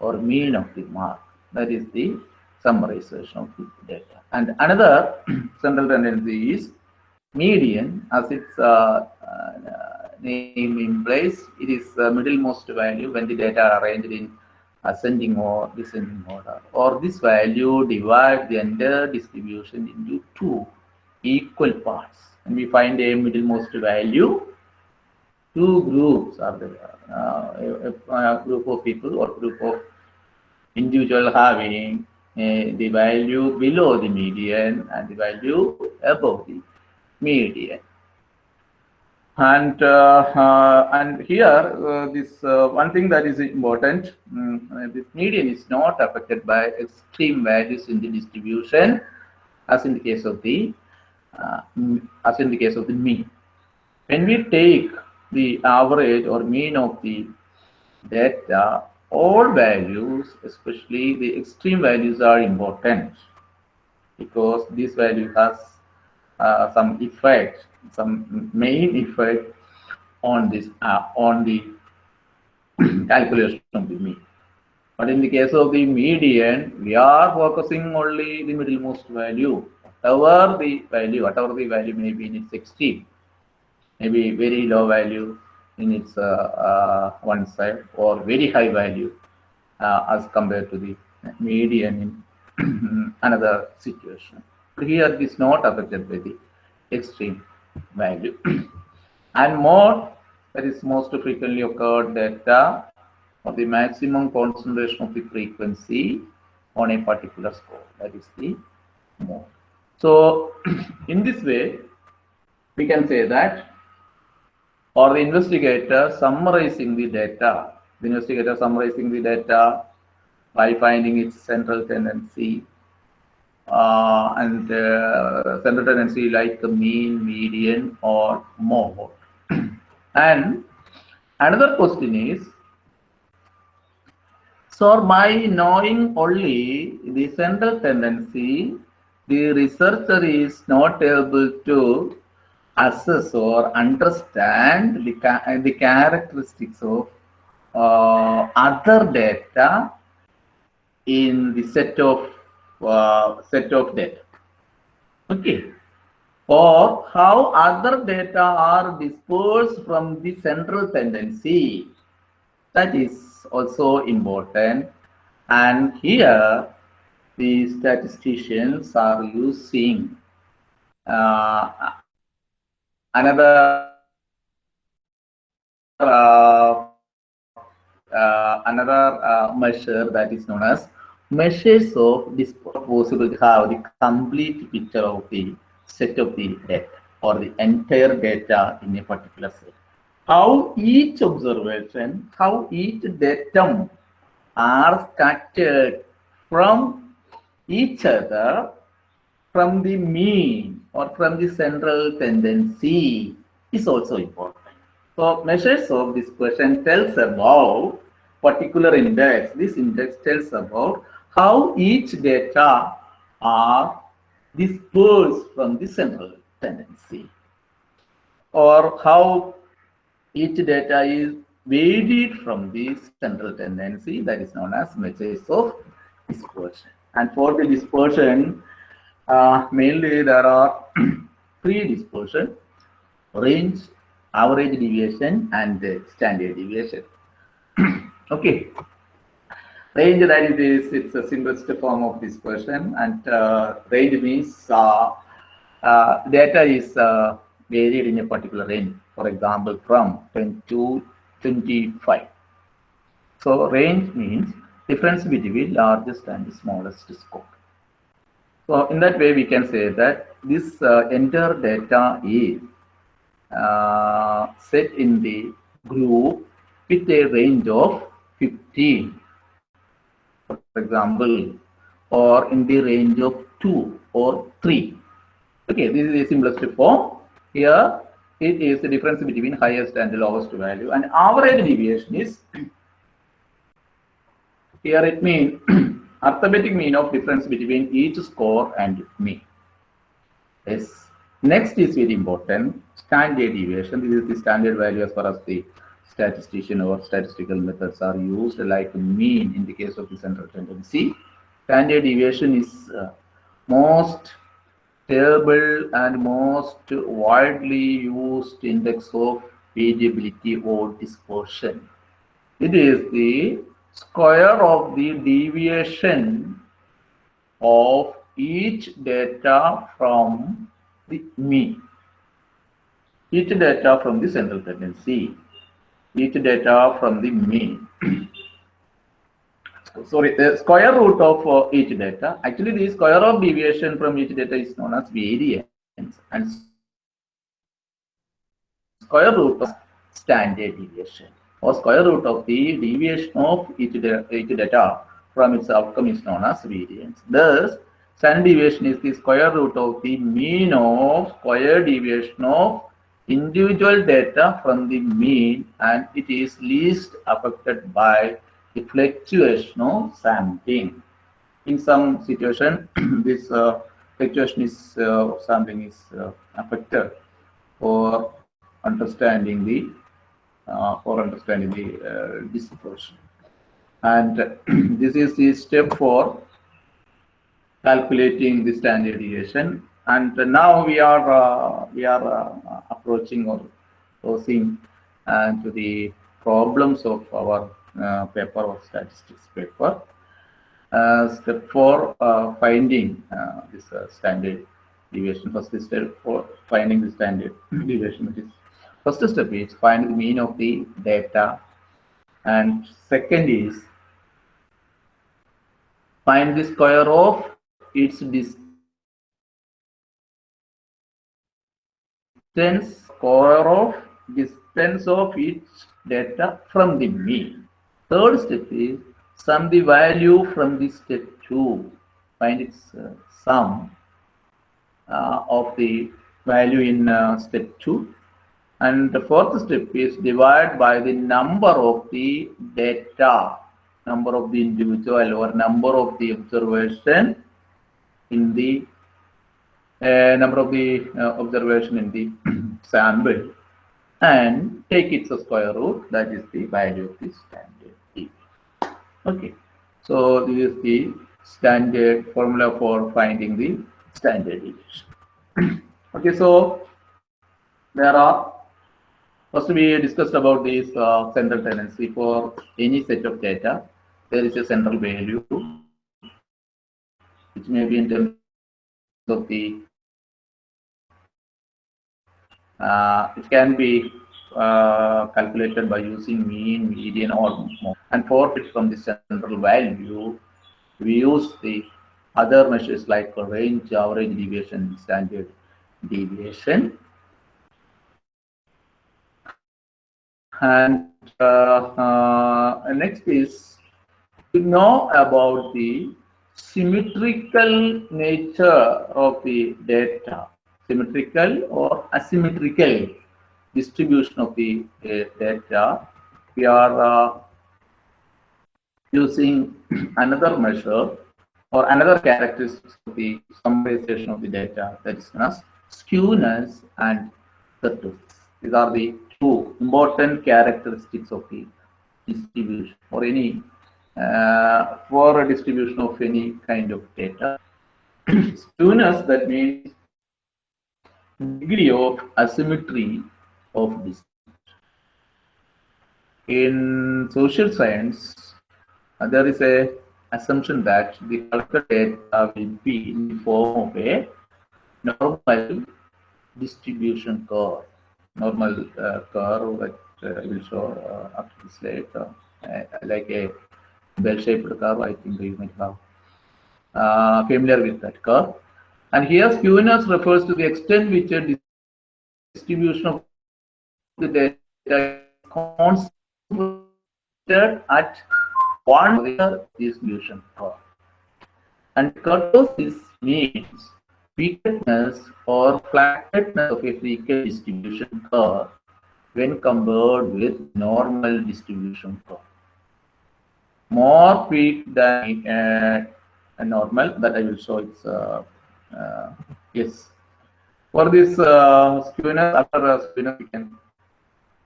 or mean of the mark. That is the summarization of the data. And another central tendency is median, as its uh, uh, name implies, it is the middlemost value when the data are arranged in ascending or descending order. Or this value divides the entire distribution into two equal parts. And we find a middlemost value two groups are there. Uh, a, a, group of people or group of individual having uh, the value below the median and the value above the median. And uh, uh and here uh, this uh, one thing that is important, um, this median is not affected by extreme values in the distribution, as in the case of the as in the case of the mean. When we take the average or mean of the data, all values, especially the extreme values are important. because this value has uh, some effect, some main effect on this uh, on the calculation of the mean. But in the case of the median, we are focusing only the middlemost value, whatever the value, whatever the value may be in its extreme, maybe very low value in its uh, uh, one side or very high value uh, as compared to the median in another situation. Here it is not affected by the extreme value. and mode, that is most frequently occurred data of the maximum concentration of the frequency on a particular score. That is the mode. So in this way, we can say that or the investigator summarizing the data, the investigator summarizing the data by finding its central tendency uh, and uh, central tendency like the mean, median or mode. and another question is, so by knowing only the central tendency, the researcher is not able to assess or understand the, the characteristics of uh, other data in the set of uh, set of data. Okay. Or how other data are dispersed from the central tendency. That is also important. And here the statisticians are using uh, another uh, uh, another uh, measure that is known as measures of dispersion to have the complete picture of the set of the data or the entire data in a particular set. How each observation, how each datum are scattered from each other from the mean or from the central tendency is also important. So measures of dispersion tells about particular index. This index tells about how each data are dispersed from the central tendency or how each data is varied from the central tendency that is known as measures of dispersion. And for the dispersion, uh, mainly there are three dispersion, range, average deviation, and standard deviation. okay. Range that is it's a simplest form of dispersion, and uh, range means uh, uh, data is uh, varied in a particular range. For example, from 10 to 25. So range means difference between largest and smallest score. So in that way, we can say that this uh, entire data is uh, set in the group with a range of 15, for example, or in the range of 2 or 3. Okay, this is the simplest form. Here, it is the difference between highest and lowest value. And average deviation is, here it means arithmetic mean of difference between each score and mean. Yes. Next is very important, standard deviation. This is the standard value as far as the statistician or statistical methods are used like mean in the case of the central tendency. Standard deviation is uh, most stable and most widely used index of variability or dispersion. It is the square of the deviation of each data from the mean. Each data from the central tendency. Each data from the mean. Sorry, the square root of uh, each data. Actually, the square of deviation from each data is known as variance and square root of standard deviation or square root of the deviation of each, each data from its outcome is known as variance. Thus, standard deviation is the square root of the mean of square deviation of individual data from the mean and it is least affected by the fluctuation of sampling. In some situation, this uh, fluctuation is uh, sampling is uh, affected for understanding the for understanding the uh, dispersion. And this is the step for calculating the standard deviation. And now we are uh, we are uh, approaching or closing uh, to the problems of our uh, paper or statistics paper. Uh, step four, uh, finding uh, this uh, standard deviation. First step for finding the standard deviation. Which is first step is find the mean of the data, and second is find the square of its distance square of distance of each data from the mean. Third step is sum the value from the step 2. Find its uh, sum uh, of the value in uh, step 2. And the fourth step is divide by the number of the data, number of the individual or number of the observation in the uh, number of the uh, observation in the sample and take its square root that is the value of the standard deviation. Okay, so this is the standard formula for finding the standard deviation. okay, so there are first we discussed about this uh, central tendency for any set of data. There is a central value which may be in terms of the uh, it can be uh, calculated by using mean, median, or mode. And for it from the central value, we use the other measures like range, average deviation, standard deviation. And uh, uh, next is to know about the symmetrical nature of the data, symmetrical or asymmetrical distribution of the uh, data. We are uh, using another measure or another characteristic of the summarization of the data that is known as skewness and kurtosis. These are the two important characteristics of the distribution or any uh, for a distribution of any kind of data. Skewness that means degree of asymmetry of this. In social science, uh, there is a assumption that the collected data will be in the form of a normal distribution curve. Normal uh, curve that uh, I will show uh, after this slide, uh, like a bell-shaped curve. I think you might have uh, familiar with that curve. And here skewness refers to the extent which a distribution of the data is concentrated at one distribution curve. And kurtosis means weakness or flatness of a frequent distribution curve when compared with normal distribution curve. More weak than a normal that I will show it's uh, uh, yes. For this uh, skewness, after uh, skewness, we can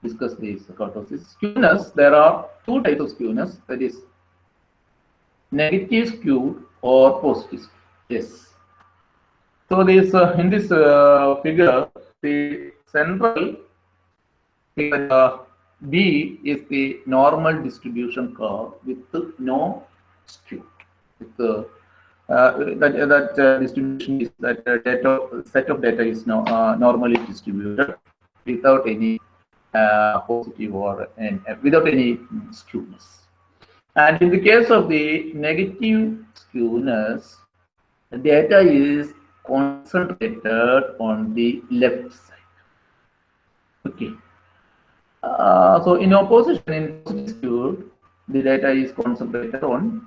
discuss this kurtosis. Skewness, there are two types of skewness, that is negative skewed or positive skewed. Yes. So this uh, in this uh, figure, the central uh, B is the normal distribution curve with no skew. With the uh, that that uh, distribution is that uh, data set of data is no, normally distributed without any positive or and without any skewness. And in the case of the negative skewness, the data is concentrated on the left side. Okay. Uh, so in opposition, in the data is concentrated on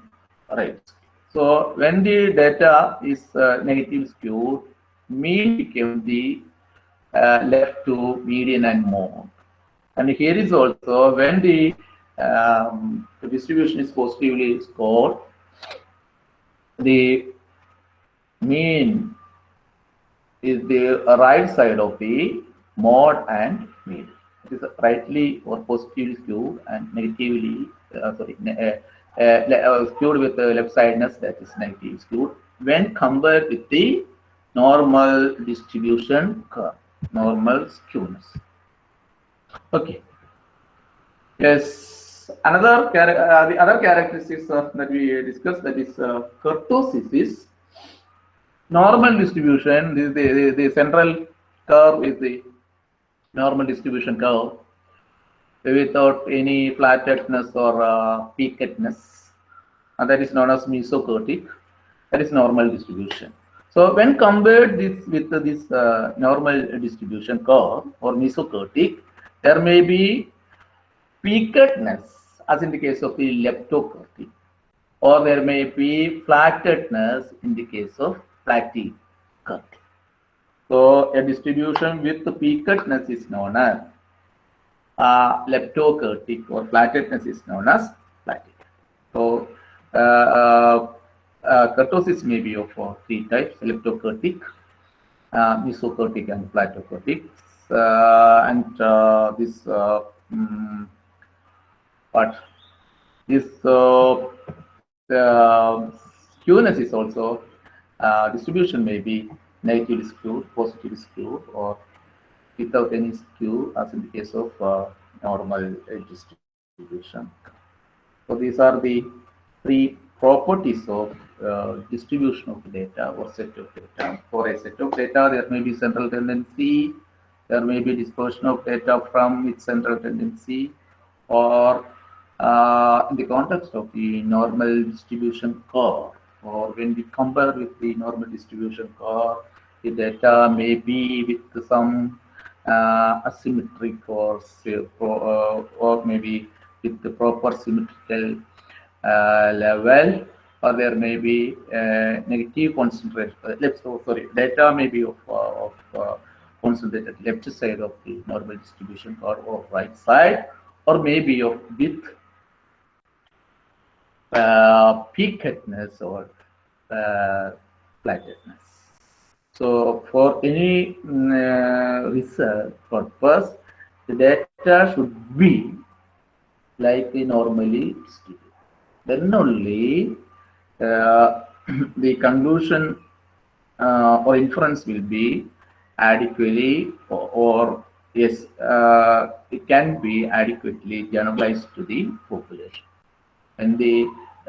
right. So when the data is uh, negative skewed, mean became the uh, left to median and mode. And here is also when the, um, the distribution is positively skewed, the mean is the right side of the mode and mean. It is a rightly or positively skewed and negatively, uh, sorry, uh, uh, uh, skewed with the left sideness that is negative skewed when compared with the normal distribution curve, normal skewness. Okay. Yes. Another uh, the other characteristics that we discussed that is uh, kurtosis is normal distribution. This is the, the, the central curve is the normal distribution curve without any flattedness or uh, peakedness. And that is known as mesokurtic. That is normal distribution. So when compared this with this uh, normal distribution curve or mesokurtic, there may be peakedness as in the case of the leptokurtic or there may be flattedness in the case of platykurtic. So a distribution with the peakedness is known as uh, leptokurtic or flattedness is known as platic. So uh, uh, uh, kurtosis may be of uh, three types: leptokurtic, uh, mesokurtic, and platykurtic. Uh, and uh, this uh, mm, but this uh, skewness is also uh, distribution may be negatively skewed, positively skewed, or without any skew, as in the case of uh, normal uh, distribution. So these are the three properties of uh, distribution of data or set of data. For a set of data, there may be central tendency, there may be dispersion of data from its central tendency, or uh, in the context of the normal distribution curve, or when we compare with the normal distribution curve, the data may be with some uh, asymmetric or uh, or maybe with the proper symmetrical uh, level, or there may be uh, negative concentration. Uh, left, so sorry, data may be of, uh, of concentrated left side of the normal distribution curve or right side, or maybe of with uh, peakedness or uh, flattedness. So for any mm, uh, research purpose, the data should be like normally distributed. Then only uh, the conclusion uh, or inference will be adequately or, or yes, uh, it can be adequately generalized to the population. And the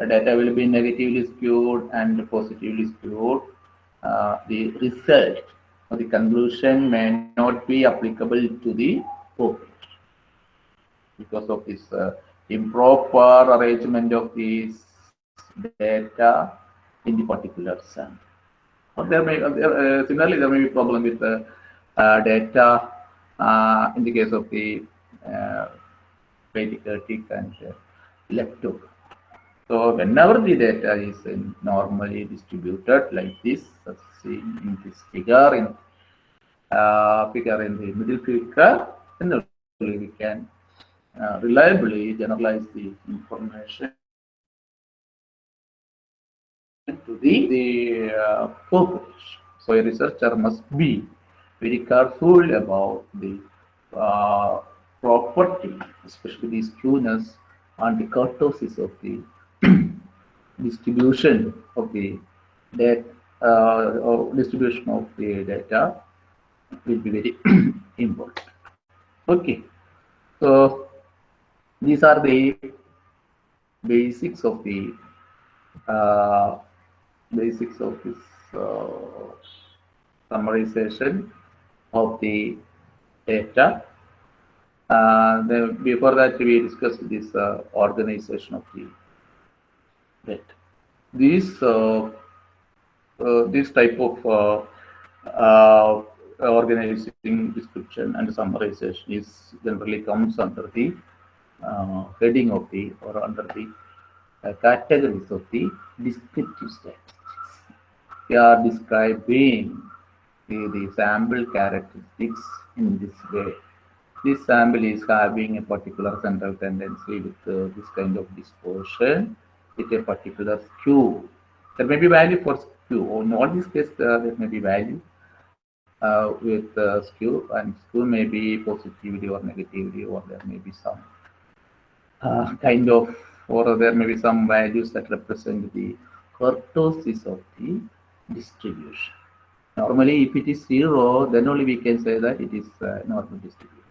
data will be negatively skewed and positively skewed, uh, the result or the conclusion may not be applicable to the population because of this uh, improper arrangement of these data in the particular sample. Or there may uh, uh, similarly there may be problem with the uh, data uh, in the case of the uh, pediatric and uh. So whenever the data is normally distributed like this, as seen in this figure in uh, figure in the middle figure, then we can uh, reliably generalize the information to the, the uh, population. So a researcher must be very careful about the uh, property, especially the skewness and the kurtosis of the distribution of the data, uh, or distribution of the data will be very important. Okay, so these are the basics of the uh, basics of this uh, summarization of the data. Uh, then before that, we discussed this uh, organization of the data. These uh, uh, this type of uh, organizing description and summarization is generally comes under the heading of the or under the categories of the descriptive statistics. We are describing the, the sample characteristics in this way. This sample is having a particular central tendency with uh, this kind of dispersion with a particular skew. There may be value for skew. In all these cases, uh, there may be value. uh, with uh, skew, and skew may be positivity or negativity, or there may be some uh, kind of, or there may be some values that represent the kurtosis of the distribution. Normally, if it is zero, then only we can say that it is uh, normal distribution.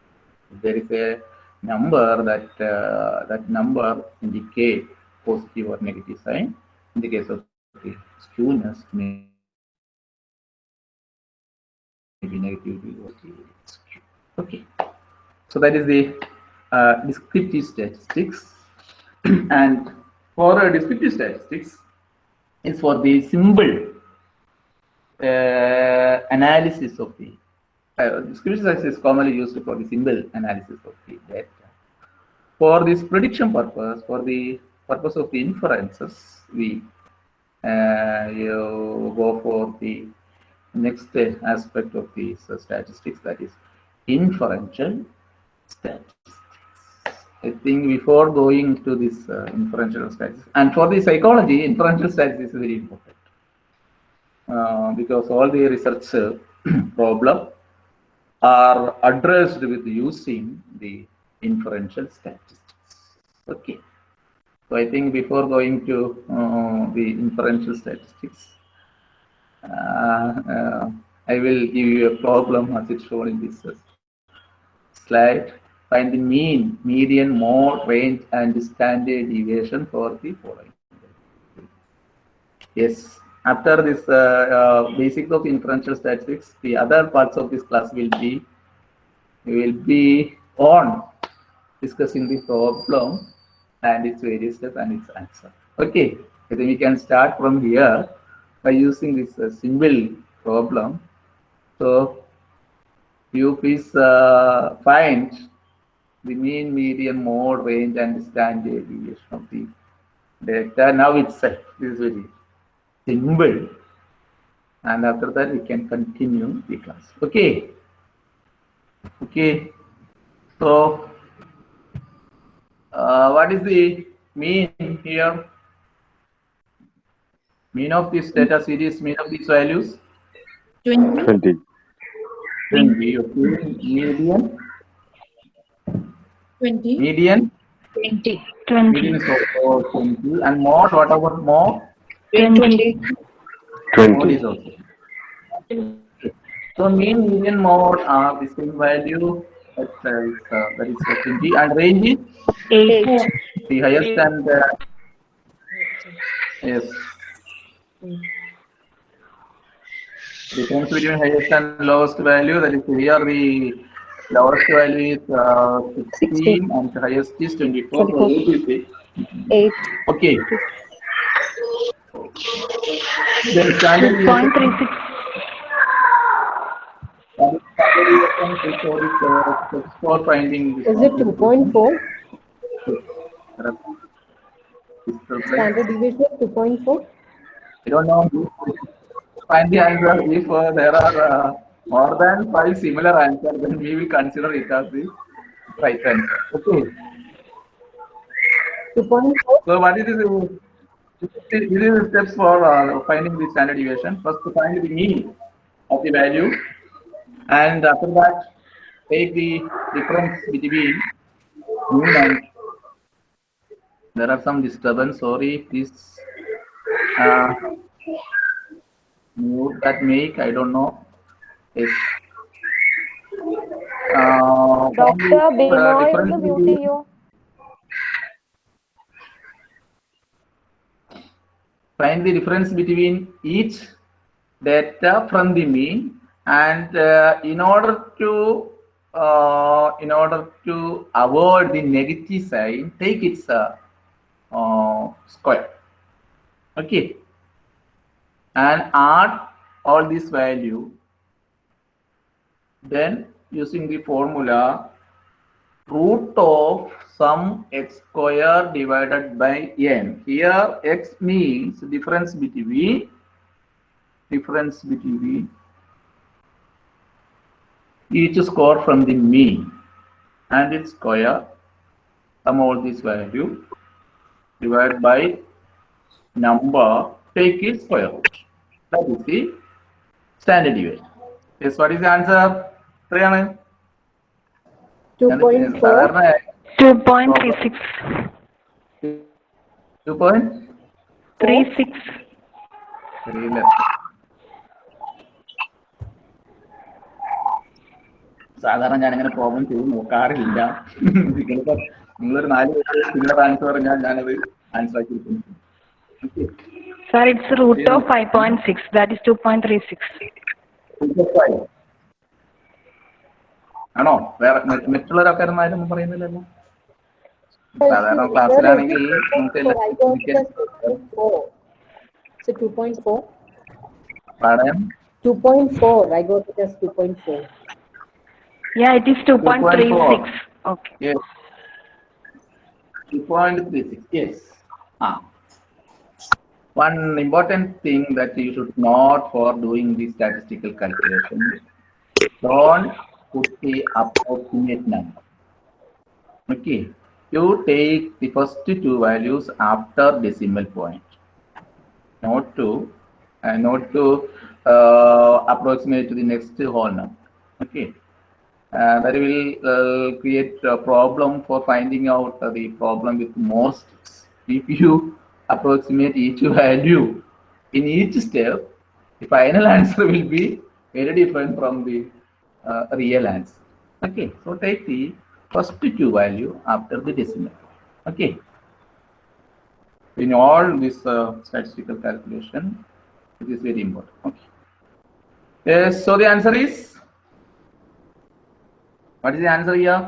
If there is a number that uh, that number indicate positive or negative sign. In the case of the skewness, maybe negative. Okay, so that is the uh, descriptive statistics, and for uh, descriptive statistics is for the symbol uh, analysis of the uh, descriptive statistics is commonly used for the symbol analysis of the data. For this prediction purpose, for the purpose of the inferences, we uh, you go for the next aspect of these uh, statistics, that is inferential statistics. I think before going to this uh, inferential statistics, and for the psychology, inferential statistics is very important uh, because all the research uh, problem are addressed with using the inferential statistics. Okay. So I think before going to uh, the inferential statistics, uh, uh, I will give you a problem as it's shown in this uh, slide. Find the mean, median, mode, range, and standard deviation for the following. Yes, after this uh, uh, basics of inferential statistics, the other parts of this class will be will be on discussing the problem and its various steps and its answer. Okay, I think we can start from here by using this uh, problem. So you please uh, find the mean, median, mode, range, and standard deviation of the data. Now itself, this is very simple. And after that, we can continue the class. Okay. Okay. So uh, what is the mean here? Mean of this data series, mean of these values? 20. 20. 20. Okay. Median, 20. median, 20. median is also 20. And mode, whatever mode, 20. mode 20. is also. So mean, median, mode are the same value. That is, uh, that is uh, 20. And range is 8. the highest and uh, yes. Difference between highest and lowest value, that is here the lowest value is uh, 16 and the highest is 24. So eight is 8. Okay. Then standard 0.36. standard deviation is for this, steps for finding. Is it 2.4? Standard deviation 2.4? I don't know. Find the answer. If uh, there are uh, more than five similar answers, then we will consider it as the right answer. Okay. 2.4? So what is this? This is the steps for uh, finding the standard deviation. First, to find the mean of the value, and after that take the difference between noon and there are some disturbance sorry this. uh, that make I don't know uh, is uh, Doctor Binoy uh, muting you. Find the difference between each data from the mean and uh, in order to uh, in order to avoid the negative sign take its uh, uh, square. Okay. And add all this value. Then using the formula root of sum x square divided by n. Here x means difference between difference between each score from the mean and its square sum all this value divided by number take its square. Root that is the standard deviation. Yes what is the answer? Priyana? 2.4 2.36 2.36 3 less സാധാരണ ഞാനങ്ങനെ problem ചെയ്ത് നോക്കാറില്ല. നിങ്ങളിപ്പോ നിങ്ങളൊരു നാല് നിങ്ങളുടെ answer പറഞ്ഞാൽ ഞാനത് ആൻസർ ആക്കിയിരിക്കുന്നു Sir, it's root of 5.6. That is 2.36. ആണോ? വേറെ മറ്റുള്ളവരൊക്കെ ആരും പറയുന്നില്ലല്ലോ? സാധാരണ ക്ലാസ്സിലാണെങ്കിൽ നമുക്ക് പറയാം 2.4 I got it as 2.4 Yeah, it is two point three six. Okay. Yes. Two point three six. Yes. Ah. One important thing that you should note for doing the statistical calculation: don't put the approximate number. Okay. You take the first two values after decimal point. Not to, uh, not to uh, approximate to the next whole number. Okay. Uh, that will uh, create a problem for finding out uh, the problem with more steps. If you approximate each value in each step, the final answer will be very different from the uh, real answer. Okay, so take the first two value after the decimal. Okay. In all this uh, statistical calculation, it is very important. Okay. Yes, so the answer is what is the answer here?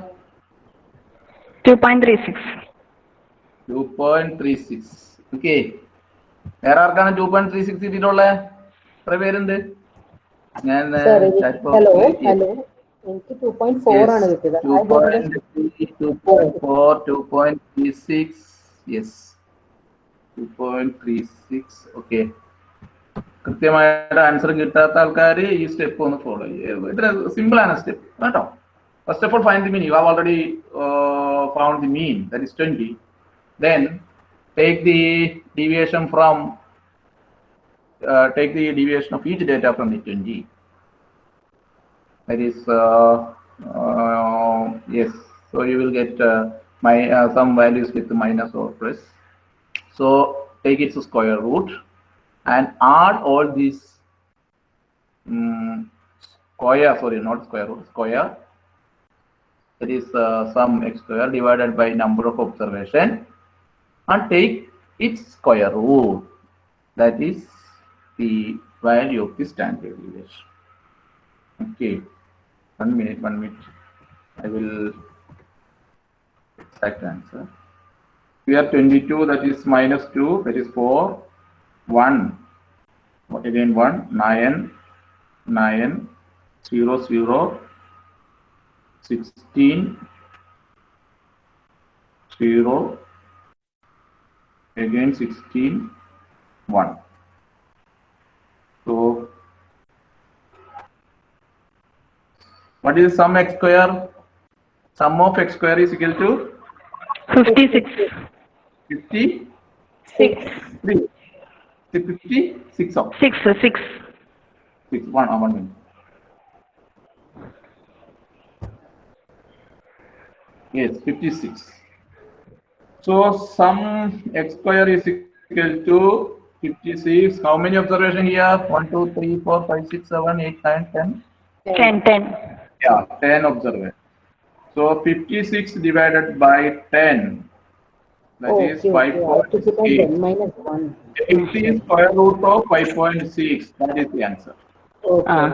Two point three six. 2.36 okay വേറെ ആർക്കാണ് to point three six കിട്ടിയിട്ടുള്ളത് എത്ര പേരുണ്ട്? ഞാൻ hello, hello. എനിക്ക് two point four ആണ് കിട്ടിയത്. Two point four two point three six yes two point three six okay കൃത്യമായിട്ട് ആൻസർ കിട്ടാത്ത ആൾക്കാർ ഈ സ്റ്റെപ്പ് ഒന്ന് ഫോളോ ചെയ്യുക. ഇത്ര സിമ്പിൾ ആണ് സ്റ്റെപ്പ് കേട്ടോ? First of all, find the mean. You have already uh, found the mean, that is 20. Then take the deviation from, uh, take the deviation of each data from the 20. That is, uh, uh yes, so you will get uh, my uh, some values with minus or plus. So take its square root and add all these um, square, sorry, not square root, square that is uh, sum x square divided by number of observation and take its square root. That is the value of the standard deviation. Okay. One minute one minute. I will exact answer. Here 22 that is minus 2 that is 4 1 what again? 1 9 9 0 0 16 0 again 16 1 so what is sum x square sum of x square is equal to Fifty six. 50 Six. 3 56 of Six. Six. 6 1 uh, one minute yes 56 so sum x square is equal to 56 how many observation here 1 2 3 4 5 6 7 8 9 10 Ten. Ten. yeah 10 observation so 56 divided by 10 that Oh, is okay, okay. I have to put on 5.8 ten minus one. 50 is square root of 5.6 that is the answer Okay. Ah.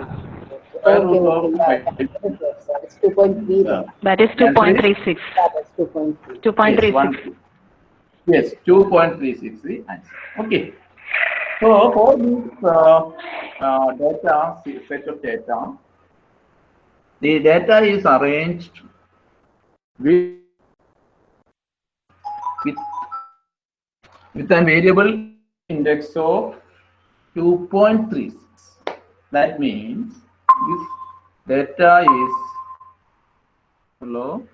Square Okay, root okay. Yeah, 5.6 that is it, two point three. Yeah. That is two point three six. That's two point three. Two point three Yes, one, six. yes, two point three six the answer. Okay. So for this uh, uh, data set of data, the data is arranged with with with a variable index of 2.36. That means this data is hello.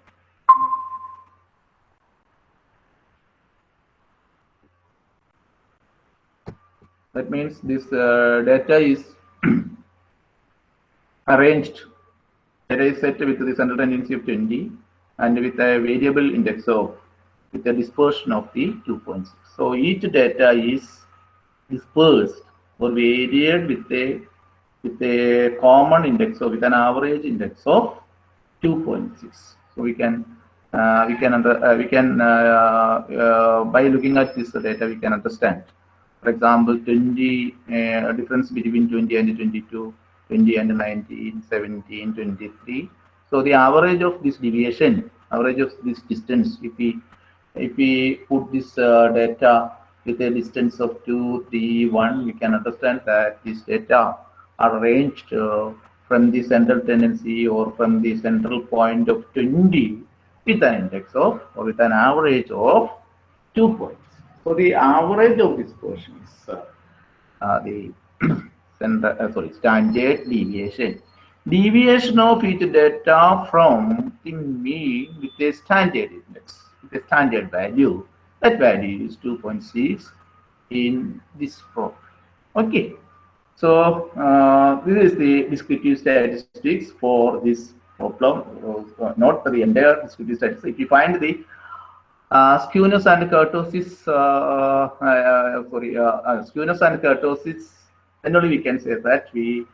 That means this uh, data is arranged array set with the central tendency of 20 and with a variable index of with a dispersion of the 2.6. So each data is dispersed or varied with a with a common index or with an average index of 2.6. So we can uh, we can under, uh, we can uh, uh, by looking at this data we can understand. For example, 20 uh, difference between 20 and 22, 20 and 19, 17, 23. So the average of this deviation, average of this distance, if we if we put this uh, data with a distance of 2, 3, 1, we can understand that this data are ranged uh, from the central tendency or from the central point of 20 with an index of or with an average of 2 points. So the average of this portion is uh, uh, the center, uh, sorry, standard deviation. Deviation of each data from the mean with a standard index, with a standard value. That value is 2.6 in this problem. Okay. So uh, this is the descriptive statistics for this problem, uh, not for the entire descriptive statistics. If you find the uh, skewness and kurtosis, uh, uh, sorry, uh, uh, skewness and kurtosis, then only we can say that we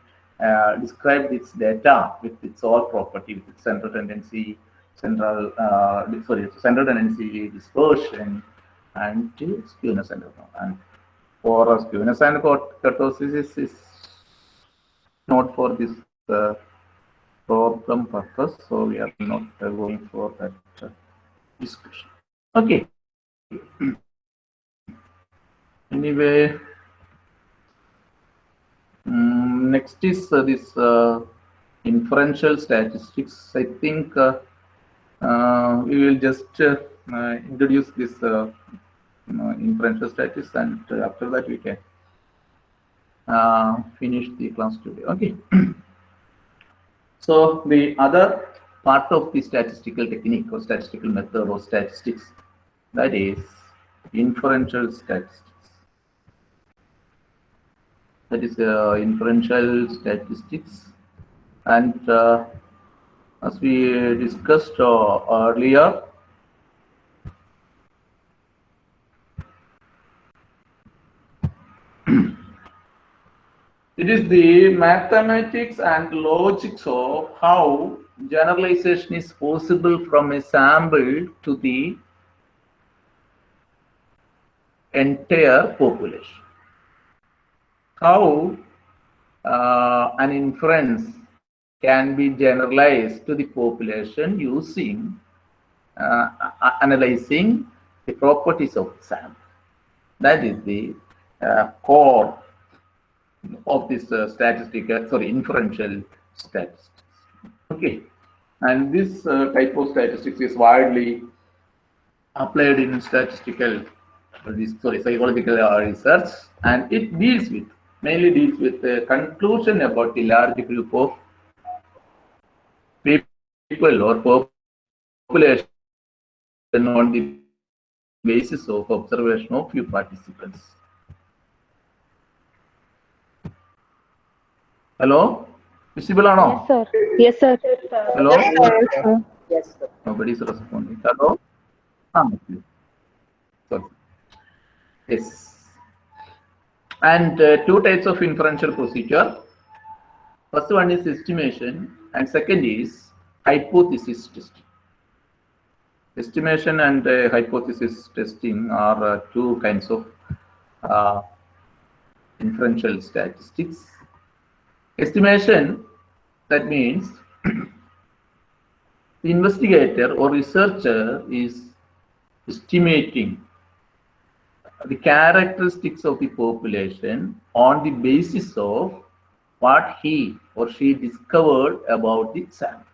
describe this data with its all property, with its central tendency, central, sorry, central tendency dispersion, and skewness and and for skewness and kurtosis is, is not for this uh, problem purpose, so we are not uh, going for that uh, discussion. Okay. anyway, mm, next is uh, this uh, inferential statistics. I think uh, we will just introduce this uh, inferential statistics and after that we can uh, finish the class today. Okay. so the other part of the statistical technique or statistical method or statistics that is inferential statistics. That is uh, inferential statistics and uh, as we discussed uh, earlier It is the mathematics and logics of how generalization is possible from a sample to the entire population. How uh, an inference can be generalized to the population using uh, analyzing the properties of the sample. That is the uh, core of this uh, statistical, sorry, inferential statistics. Okay, and this uh, type of statistics is widely applied in statistical, sorry, psychological uh, research, and it deals with mainly deals with the conclusion about the large group of people or population on the basis of observation of few participants. Hello? Visible or no? Yes, sir. Yes, sir. Hello? Yes, sir. Nobody is responding. Hello? Ah, okay. Sorry. Yes. And uh, two types of inferential procedure. First one is estimation, and second is hypothesis testing. Estimation and uh, hypothesis testing are uh, two kinds of uh, inferential statistics. Estimation, that means the investigator or researcher is estimating the characteristics of the population on the basis of what he or she discovered about the sample.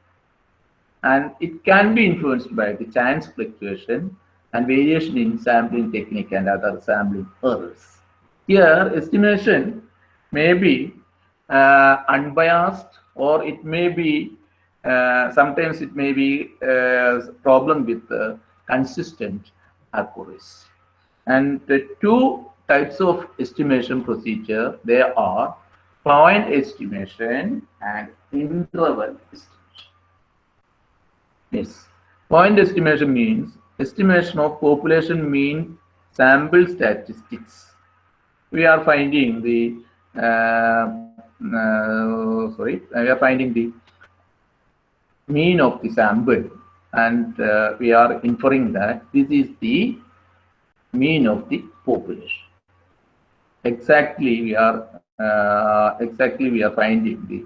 And it can be influenced by the chance fluctuation and variation in sampling technique and other sampling errors. Here, estimation may be uh, unbiased or it may be uh, sometimes it may be a problem with uh, consistent accuracy and the two types of estimation procedure there are point estimation and interval estimation. Yes, point estimation means estimation of population mean sample statistics. We are finding the uh, uh, sorry, we are finding the mean of the sample and uh, we are inferring that this is the mean of the population. Exactly, we are uh, exactly we are finding the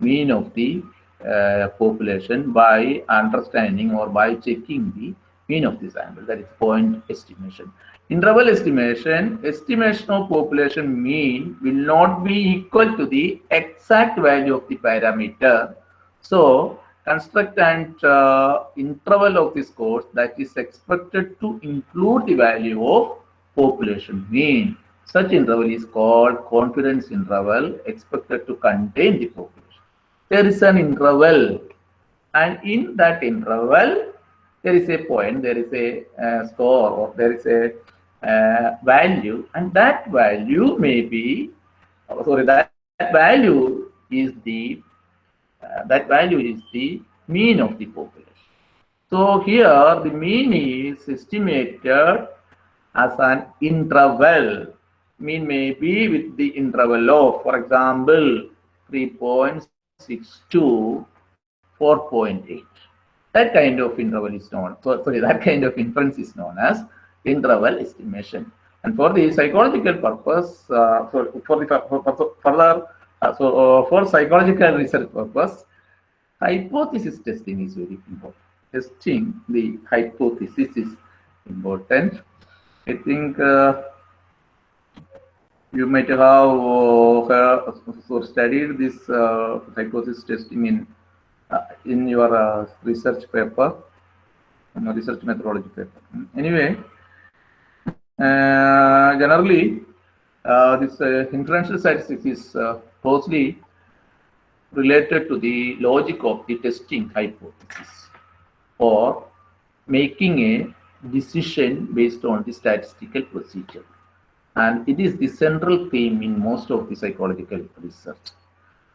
mean of the uh, population by understanding or by checking the mean of the sample. That is point estimation. Interval estimation, estimation of population mean will not be equal to the exact value of the parameter. So construct an uh, interval of this course that is expected to include the value of population mean. Such interval is called confidence interval expected to contain the population. There is an interval and in that interval there is a point, there is a uh, score or there is a uh, value and that value may be, oh, sorry, that, that value is the uh, that value is the mean of the population. So here the mean is estimated as an interval. Mean may be with the interval of, for example, 3.6 to 4.8. That kind of interval is known, so, sorry, that kind of inference is known as interval estimation. And for the psychological purpose, uh, for, for the further, uh, so uh, for psychological research purpose, hypothesis testing is very important. Testing the hypothesis is important. I think uh, you might have uh, so studied this uh, hypothesis testing in uh, in your uh, research paper, research methodology paper. Anyway, uh, generally, uh, this uh, inferential statistics is uh, closely related to the logic of the testing hypothesis or making a decision based on the statistical procedure. And it is the central theme in most of the psychological research.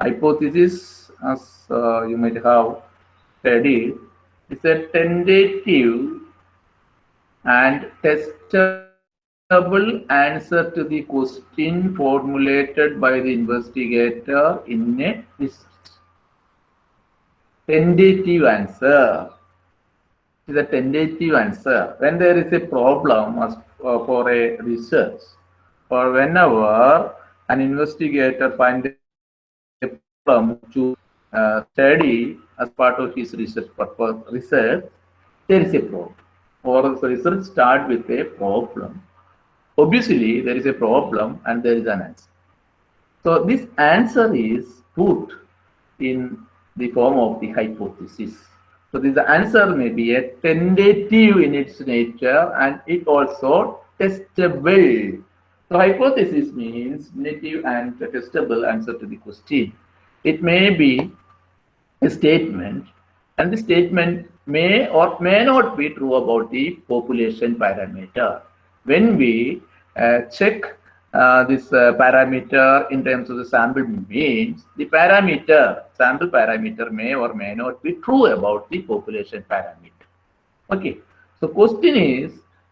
Hypothesis, as uh, you might have studied, is a tentative and testable answer to the question formulated by the investigator in a. Tentative answer is a tentative answer. When there is a problem as, uh, for a research, or whenever an investigator finds a problem to uh, study as part of his research purpose, research, there is a problem. Or the research start with a problem. Obviously, there is a problem and there is an answer. So this answer is put in the form of the hypothesis. So this answer may be a tentative in its nature and it also testable. So hypothesis means native and testable answer to the question. It may be a statement and the statement may or may not be true about the population parameter. When we uh, check uh, this uh, parameter in terms of the sample means, the parameter, sample parameter may or may not be true about the population parameter. Okay, so question is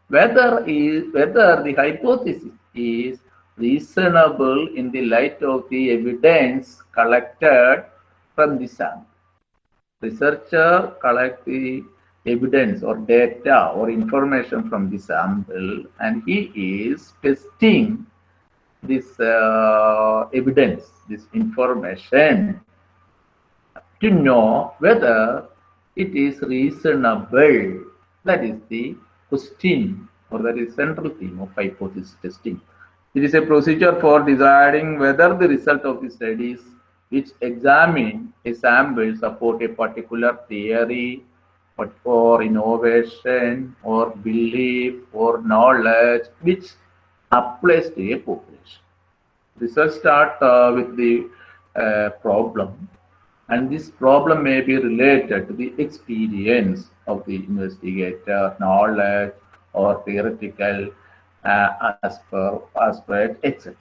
whether is whether the hypothesis is reasonable in the light of the evidence collected from the sample. Researcher collect the evidence or data or information from the sample and he is testing this uh, evidence, this information to know whether it is reasonable. That is the question or that is central theme of hypothesis testing. It is a procedure for deciding whether the result of the studies which examine a sample support a particular theory or innovation or belief or knowledge which applies to a population. Research start uh, with the uh, problem and this problem may be related to the experience of the investigator, knowledge or theoretical uh, aspect, etc.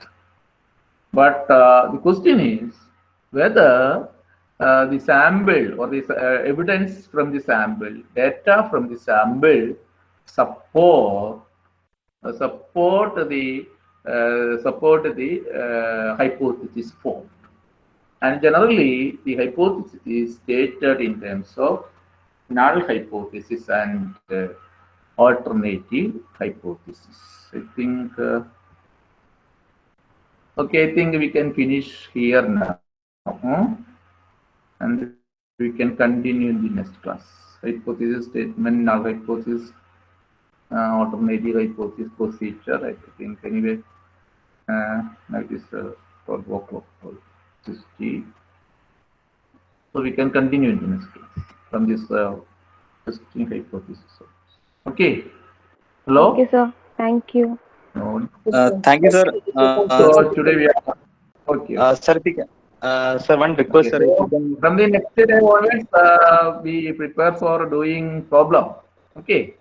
But uh, the question is whether uh, the sample or the uh, evidence from the sample, data from the sample support uh, support the uh, support the uh, hypothesis form. And generally, the hypothesis is stated in terms of null hypothesis and alternative hypothesis. I think. Okay, I think we can finish here now. Hmm? And we can continue in the next class. Hypothesis statement, null hypothesis, uh, alternative hypothesis procedure. I think anyway, uh, that is uh, for work of 60. So we can continue in the next class from this uh, testing hypothesis. Okay. Hello? Okay, sir. Thank you. No. Uh, thank you, sir. Uh, So today we are okay. uh, sir, you can- uh, sir, one request, sir. Can, From the next day onwards, uh, we prepare for doing problem. Okay.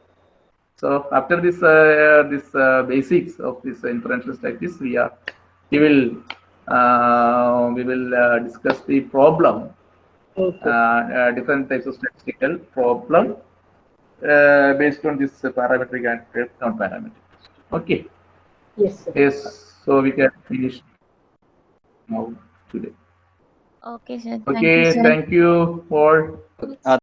So after this, uh, this uh, basics of this inferential statistics, we are, we will, uh, we will uh, discuss the problem, Okay. uh, uh, different types of statistical problem uh, based on this parametric and non-parametric. Okay. Yes, sir. Yes. So we can finish now today. Okay, sir. Thank Okay. you, sir. Thank you for. uh,